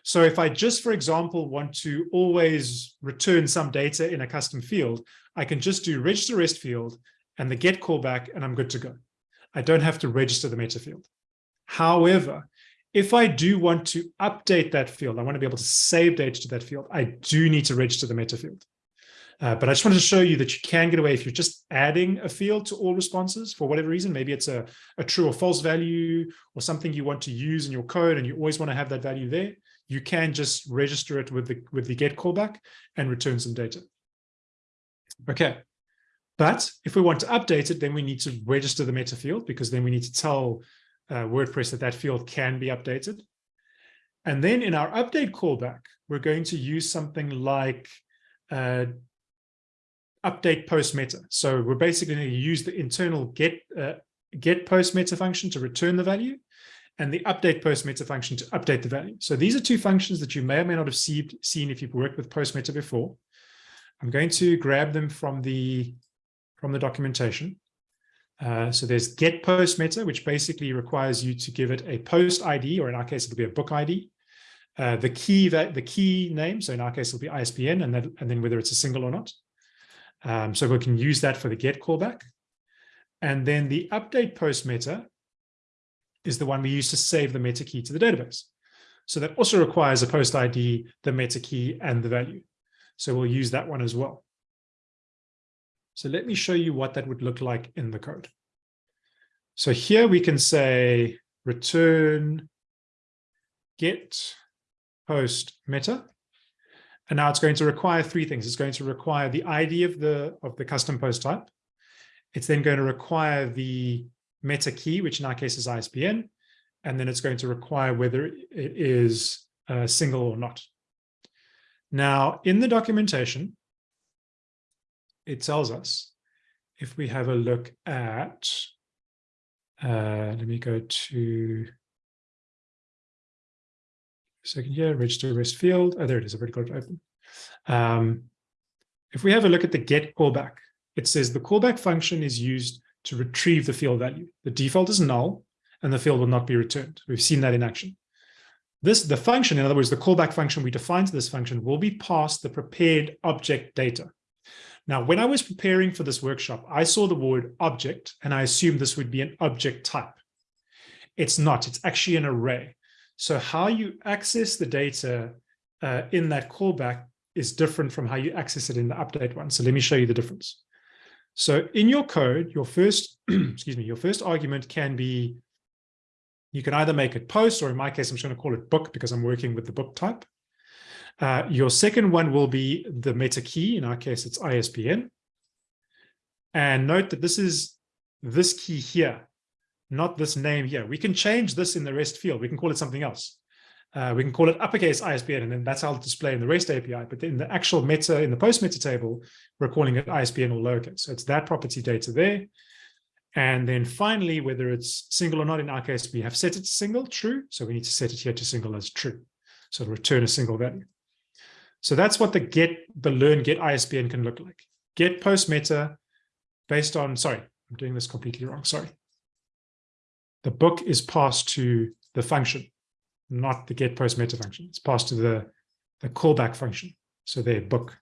Speaker 1: So if I just, for example, want to always return some data in a custom field, I can just do register rest field and the get callback, and I'm good to go. I don't have to register the meta field. However, if I do want to update that field, I want to be able to save data to that field, I do need to register the meta field. Uh, but I just wanted to show you that you can get away if you're just adding a field to all responses for whatever reason. Maybe it's a, a true or false value or something you want to use in your code and you always want to have that value there. You can just register it with the, with the get callback and return some data. Okay. But if we want to update it, then we need to register the meta field because then we need to tell uh, WordPress that that field can be updated. And then in our update callback, we're going to use something like uh, update post meta. So we're basically going to use the internal get uh, get post meta function to return the value and the update post meta function to update the value. So these are two functions that you may or may not have see, seen if you've worked with post meta before. I'm going to grab them from the from the documentation. Uh, so there's get post meta, which basically requires you to give it a post ID, or in our case, it'll be a book ID. Uh, the key that the key name, so in our case, it'll be ISBN, and then and then whether it's a single or not. Um, so we can use that for the get callback. And then the update post meta is the one we use to save the meta key to the database. So that also requires a post ID, the meta key, and the value. So we'll use that one as well. So let me show you what that would look like in the code. So here we can say return get post meta. And now it's going to require three things. It's going to require the ID of the, of the custom post type. It's then going to require the meta key, which in our case is ISBN. And then it's going to require whether it is a single or not. Now, in the documentation, it tells us if we have a look at, uh, let me go to second here, register rest field. Oh, there it is. I've already got it open. Um, if we have a look at the get callback, it says the callback function is used to retrieve the field value. The default is null and the field will not be returned. We've seen that in action. This, the function, in other words, the callback function we define to this function will be passed the prepared object data. Now, when I was preparing for this workshop, I saw the word object and I assumed this would be an object type. It's not, it's actually an array. So how you access the data uh, in that callback is different from how you access it in the update one. So let me show you the difference. So in your code, your first, [clears throat] excuse me, your first argument can be, you can either make it post, or in my case, I'm just going to call it book because I'm working with the book type. Uh, your second one will be the meta key. In our case, it's ISBN. And note that this is this key here, not this name here. We can change this in the REST field. We can call it something else. Uh, we can call it uppercase ISBN, and then that's how it'll display in the REST API. But in the actual meta, in the post meta table, we're calling it ISBN or lowercase. So it's that property data there. And then finally, whether it's single or not, in our case, we have set it to single, true. So we need to set it here to single as true. So return a single value. So that's what the get, the learn get ISBN can look like. Get post meta based on, sorry, I'm doing this completely wrong, sorry. The book is passed to the function not the get post meta function. It's passed to the, the callback function. So there, book.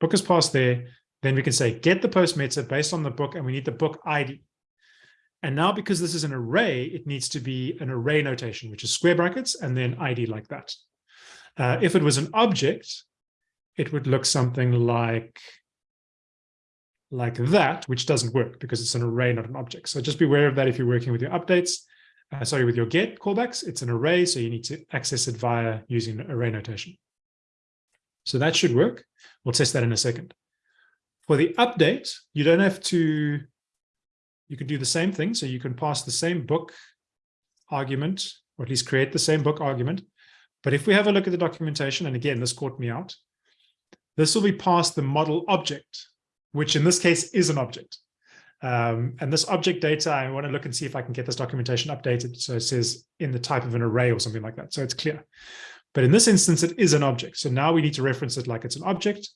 Speaker 1: Book is passed there. Then we can say get the post meta based on the book, and we need the book ID. And now because this is an array, it needs to be an array notation, which is square brackets and then ID like that. Uh, if it was an object, it would look something like, like that, which doesn't work because it's an array, not an object. So just be aware of that if you're working with your updates uh, sorry, with your get callbacks, it's an array, so you need to access it via using array notation. So that should work. We'll test that in a second. For the update, you don't have to, you can do the same thing. So you can pass the same book argument, or at least create the same book argument. But if we have a look at the documentation, and again, this caught me out, this will be passed the model object, which in this case is an object. Um, and this object data, I want to look and see if I can get this documentation updated. So it says in the type of an array or something like that. So it's clear. But in this instance, it is an object. So now we need to reference it like it's an object,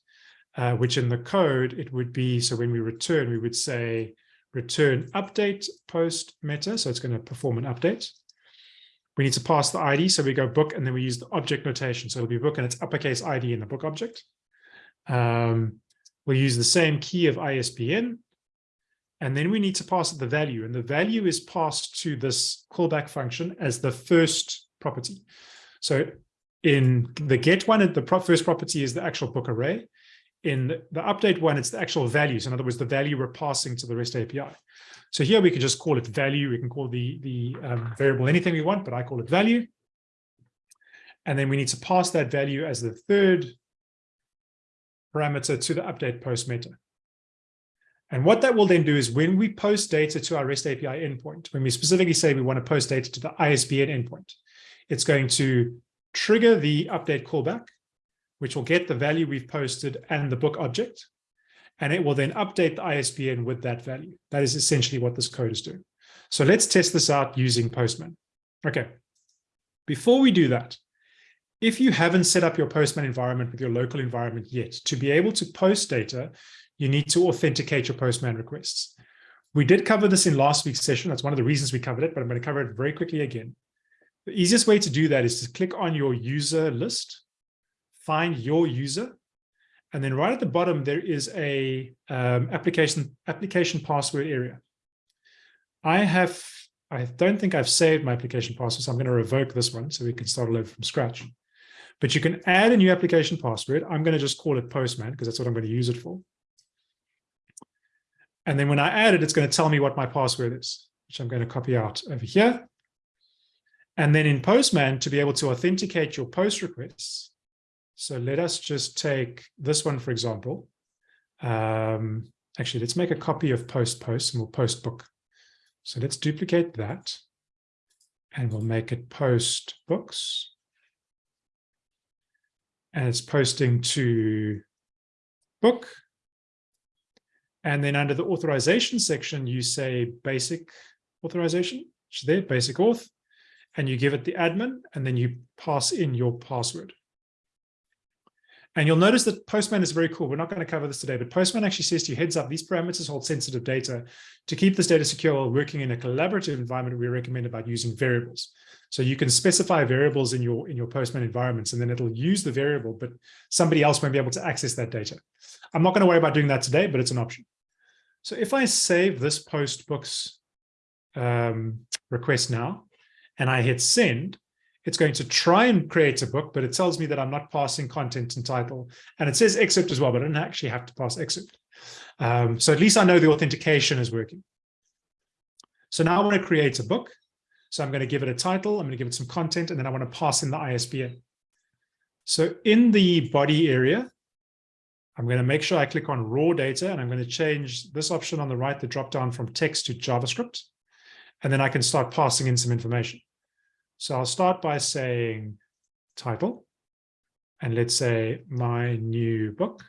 Speaker 1: uh, which in the code, it would be, so when we return, we would say return update post meta. So it's going to perform an update. We need to pass the ID. So we go book and then we use the object notation. So it'll be book and it's uppercase ID in the book object. Um, we'll use the same key of ISBN and then we need to pass the value. And the value is passed to this callback function as the first property. So in the get one, the first property is the actual book array. In the update one, it's the actual values. In other words, the value we're passing to the REST API. So here we can just call it value. We can call the, the um, variable anything we want, but I call it value. And then we need to pass that value as the third parameter to the update post meta. And what that will then do is when we post data to our REST API endpoint, when we specifically say we want to post data to the ISBN endpoint, it's going to trigger the update callback, which will get the value we've posted and the book object. And it will then update the ISBN with that value. That is essentially what this code is doing. So let's test this out using Postman. Okay. Before we do that, if you haven't set up your Postman environment with your local environment yet, to be able to post data, you need to authenticate your Postman requests. We did cover this in last week's session. That's one of the reasons we covered it, but I'm going to cover it very quickly again. The easiest way to do that is to click on your user list, find your user, and then right at the bottom, there is a um, application, application password area. I have, I don't think I've saved my application password, so I'm going to revoke this one so we can start all over from scratch. But you can add a new application password. I'm going to just call it Postman because that's what I'm going to use it for. And then when I add it, it's going to tell me what my password is, which I'm going to copy out over here. And then in Postman, to be able to authenticate your post requests. So let us just take this one, for example. Um, actually, let's make a copy of post post and we'll post book. So let's duplicate that and we'll make it post books. And it's posting to book. And then under the authorization section, you say basic authorization, which is there, basic auth. and you give it the admin, and then you pass in your password. And you'll notice that Postman is very cool. We're not going to cover this today, but Postman actually says to you, heads up, these parameters hold sensitive data. To keep this data secure while working in a collaborative environment, we recommend about using variables. So you can specify variables in your in your Postman environments, and then it'll use the variable, but somebody else won't be able to access that data. I'm not going to worry about doing that today, but it's an option. So if I save this post books um, request now, and I hit send, it's going to try and create a book, but it tells me that I'm not passing content and title. And it says excerpt as well, but I don't actually have to pass excerpt. Um, so at least I know the authentication is working. So now I want to create a book. So I'm going to give it a title. I'm going to give it some content, and then I want to pass in the ISBN. So in the body area, I'm going to make sure I click on raw data, and I'm going to change this option on the right, the drop down from text to JavaScript. And then I can start passing in some information. So I'll start by saying title, and let's say my new book.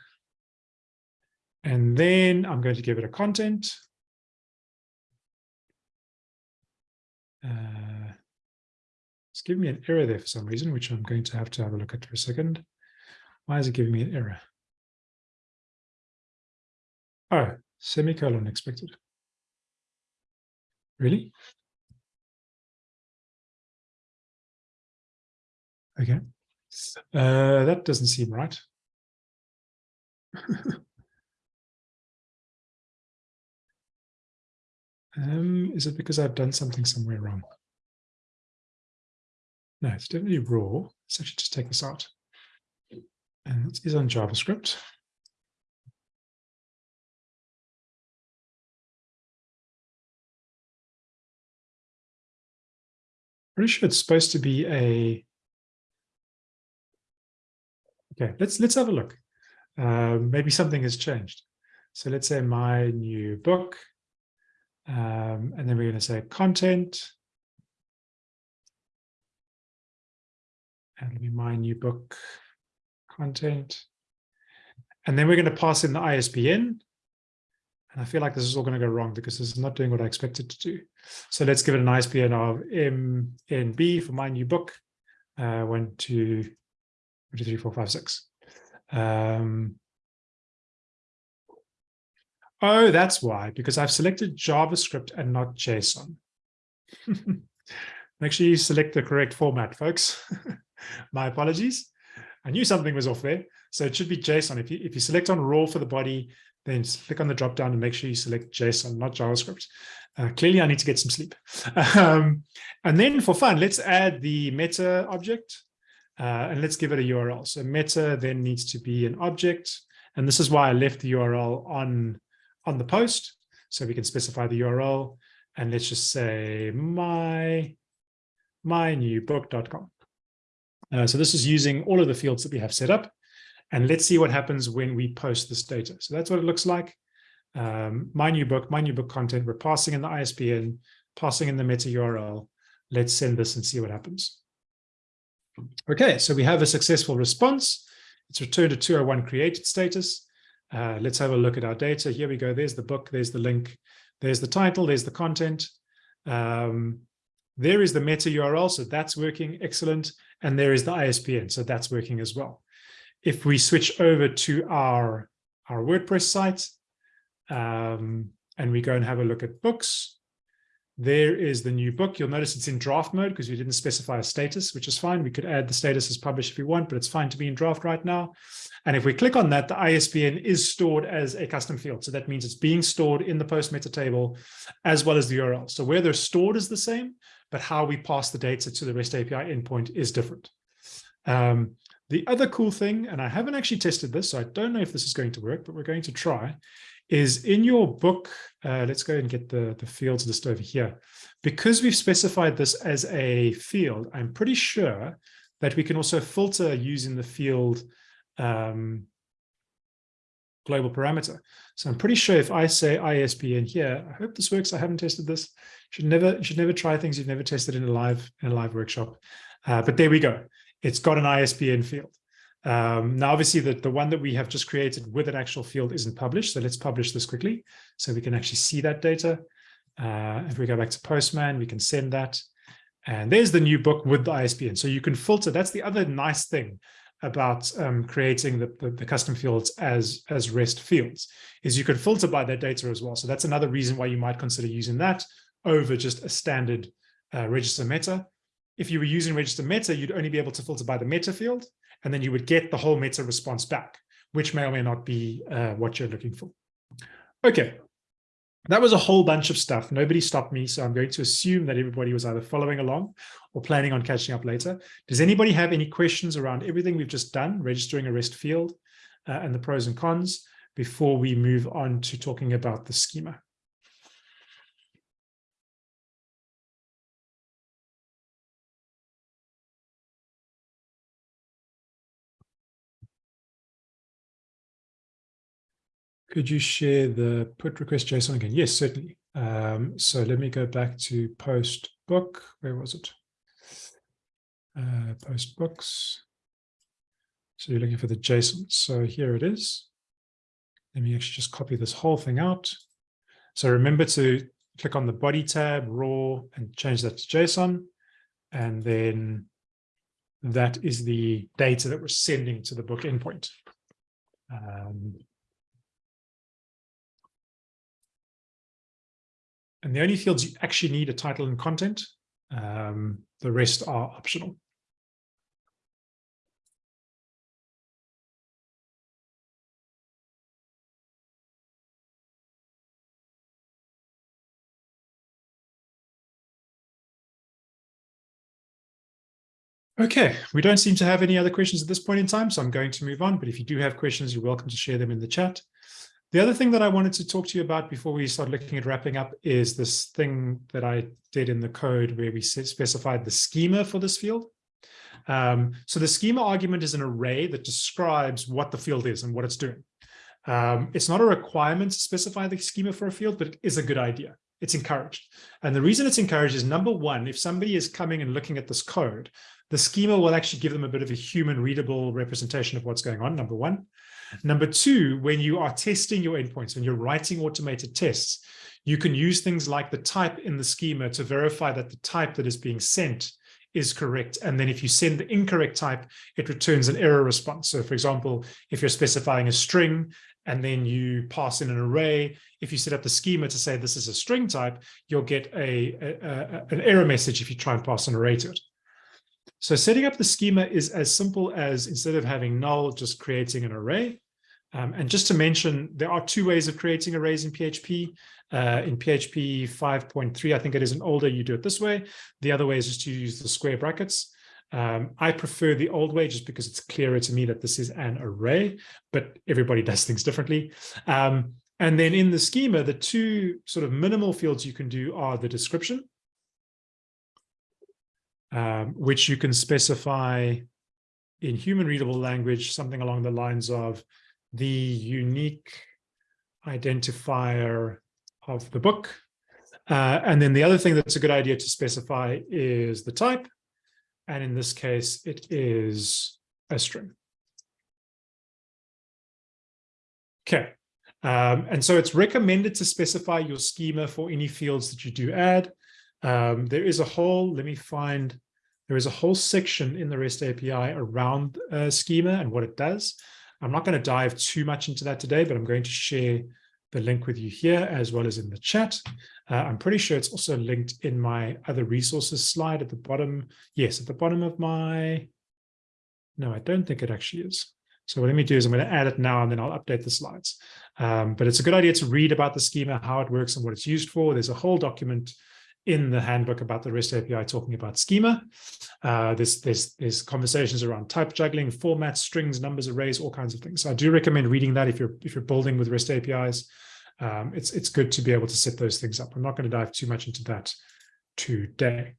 Speaker 1: And then I'm going to give it a content. Uh, it's giving me an error there for some reason, which I'm going to have to have a look at for a second. Why is it giving me an error? Oh, semicolon expected. Really? Okay. Uh, that doesn't seem right. [laughs] um, is it because I've done something somewhere wrong? No, it's definitely raw. Let's actually just take this out. And it is on JavaScript. Pretty sure it's supposed to be a Okay, let's let's have a look. Uh, maybe something has changed. So let's say my new book, um, and then we're going to say content. And let me my new book content. And then we're going to pass in the ISBN. And I feel like this is all going to go wrong because this is not doing what I expected to do. So let's give it an ISBN of MNB for my new book. Uh, one, two, two, three, four, five, six. Um, oh, that's why, because I've selected JavaScript and not JSON. [laughs] Make sure you select the correct format, folks. [laughs] My apologies. I knew something was off there. So it should be JSON. If you, if you select on raw for the body, then click on the drop down and make sure you select JSON, not JavaScript. Uh, clearly, I need to get some sleep. [laughs] um, and then for fun, let's add the meta object. Uh, and let's give it a URL. So meta then needs to be an object. And this is why I left the URL on, on the post. So we can specify the URL. And let's just say my, my mynewbook.com. Uh, so this is using all of the fields that we have set up. And let's see what happens when we post this data. So that's what it looks like. Um, my new book, my new book content, we're passing in the ISBN, passing in the meta URL. Let's send this and see what happens. Okay, so we have a successful response. It's returned a 201 created status. Uh, let's have a look at our data. Here we go. There's the book. There's the link. There's the title. There's the content. Um, there is the meta URL. So that's working. Excellent. And there is the ISBN. So that's working as well. If we switch over to our, our WordPress site um, and we go and have a look at books, there is the new book. You'll notice it's in draft mode because we didn't specify a status, which is fine. We could add the status as published if we want, but it's fine to be in draft right now. And if we click on that, the ISBN is stored as a custom field. So that means it's being stored in the post meta table as well as the URL. So where they're stored is the same, but how we pass the data to the REST API endpoint is different. Um, the other cool thing, and I haven't actually tested this, so I don't know if this is going to work, but we're going to try, is in your book, uh, let's go and get the, the fields list over here. Because we've specified this as a field, I'm pretty sure that we can also filter using the field um, global parameter. So I'm pretty sure if I say ISBN here, I hope this works. I haven't tested this. Should never should never try things you've never tested in a live in a live workshop. Uh, but there we go. It's got an ISBN field. Um, now, obviously, the, the one that we have just created with an actual field isn't published. So let's publish this quickly so we can actually see that data. Uh, if we go back to Postman, we can send that. And there's the new book with the ISBN. So you can filter. That's the other nice thing about um, creating the, the, the, custom fields as, as REST fields, is you can filter by that data as well. So that's another reason why you might consider using that over just a standard uh, register meta. If you were using register meta, you'd only be able to filter by the meta field, and then you would get the whole meta response back, which may or may not be uh, what you're looking for. Okay, that was a whole bunch of stuff. Nobody stopped me, so I'm going to assume that everybody was either following along or planning on catching up later. Does anybody have any questions around everything we've just done, registering a REST field uh, and the pros and cons before we move on to talking about the schema? Could you share the put request JSON again? Yes, certainly. Um, so let me go back to post book. Where was it? Uh, post books. So you're looking for the JSON. So here it is. Let me actually just copy this whole thing out. So remember to click on the body tab, raw, and change that to JSON. And then that is the data that we're sending to the book endpoint. Um, And the only fields you actually need are title and content. Um, the rest are optional. Okay, we don't seem to have any other questions at this point in time, so I'm going to move on. But if you do have questions, you're welcome to share them in the chat. The other thing that I wanted to talk to you about before we start looking at wrapping up is this thing that I did in the code where we specified the schema for this field. Um, so the schema argument is an array that describes what the field is and what it's doing. Um, it's not a requirement to specify the schema for a field, but it is a good idea. It's encouraged. And the reason it's encouraged is number one, if somebody is coming and looking at this code, the schema will actually give them a bit of a human readable representation of what's going on, number one. Number two, when you are testing your endpoints, when you're writing automated tests, you can use things like the type in the schema to verify that the type that is being sent is correct. And then if you send the incorrect type, it returns an error response. So for example, if you're specifying a string and then you pass in an array, if you set up the schema to say this is a string type, you'll get a, a, a an error message if you try and pass an array to it. So setting up the schema is as simple as instead of having null, just creating an array. Um, and just to mention, there are two ways of creating arrays in PHP. Uh, in PHP 5.3, I think it is an older, you do it this way. The other way is just to use the square brackets. Um, I prefer the old way just because it's clearer to me that this is an array, but everybody [laughs] does things differently. Um, and then in the schema, the two sort of minimal fields you can do are the description, um, which you can specify in human readable language, something along the lines of the unique identifier of the book. Uh, and then the other thing that's a good idea to specify is the type. And in this case, it is a string. Okay. Um, and so it's recommended to specify your schema for any fields that you do add. Um, there is a whole, let me find, there is a whole section in the REST API around uh, schema and what it does. I'm not going to dive too much into that today, but I'm going to share the link with you here as well as in the chat. Uh, I'm pretty sure it's also linked in my other resources slide at the bottom. Yes, at the bottom of my, no, I don't think it actually is. So what let me do is I'm going to add it now and then I'll update the slides. Um, but it's a good idea to read about the schema, how it works and what it's used for. There's a whole document in the handbook about the REST API talking about schema. Uh, there's, there's, there's conversations around type juggling, formats, strings, numbers, arrays, all kinds of things. So I do recommend reading that if you're if you're building with REST APIs. Um, it's it's good to be able to set those things up. I'm not going to dive too much into that today.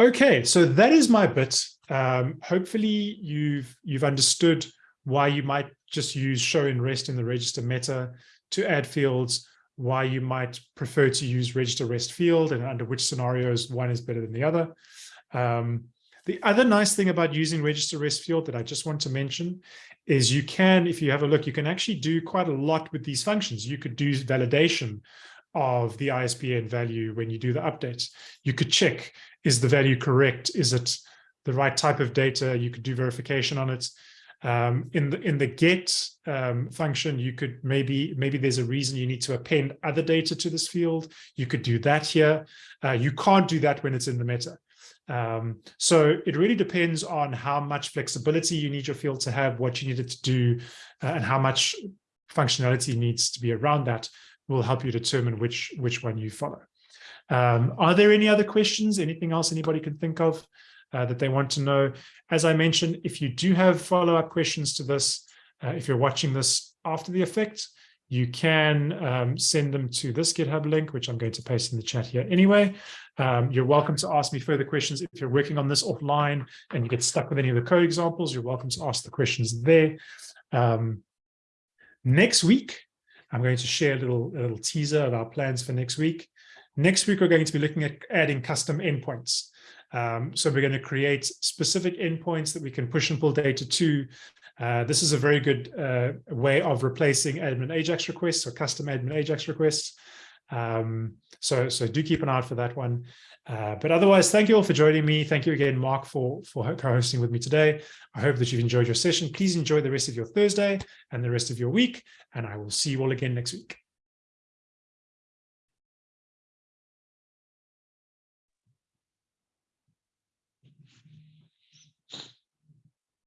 Speaker 1: Okay, so that is my bit. Um, hopefully you've you've understood why you might just use show in REST in the register meta to add fields why you might prefer to use register rest field and under which scenarios one is better than the other. Um, the other nice thing about using register rest field that I just want to mention is you can, if you have a look, you can actually do quite a lot with these functions. You could do validation of the ISBN value when you do the update. You could check, is the value correct? Is it the right type of data? You could do verification on it. Um, in the in the get um, function, you could maybe maybe there's a reason you need to append other data to this field. You could do that here. Uh, you can't do that when it's in the meta. Um, so it really depends on how much flexibility you need your field to have, what you need it to do, uh, and how much functionality needs to be around that will help you determine which which one you follow. Um, are there any other questions? Anything else anybody can think of uh, that they want to know? As I mentioned, if you do have follow-up questions to this, uh, if you're watching this after the effect, you can um, send them to this GitHub link, which I'm going to paste in the chat here anyway. Um, you're welcome to ask me further questions. If you're working on this offline and you get stuck with any of the code examples, you're welcome to ask the questions there. Um, next week, I'm going to share a little, a little teaser of our plans for next week. Next week, we're going to be looking at adding custom endpoints. Um, so we're going to create specific endpoints that we can push and pull data to. Uh, this is a very good uh, way of replacing admin Ajax requests or custom admin Ajax requests. Um, so, so do keep an eye out for that one. Uh, but otherwise, thank you all for joining me. Thank you again, Mark, for, for co-hosting with me today. I hope that you've enjoyed your session. Please enjoy the rest of your Thursday and the rest of your week, and I will see you all again next week.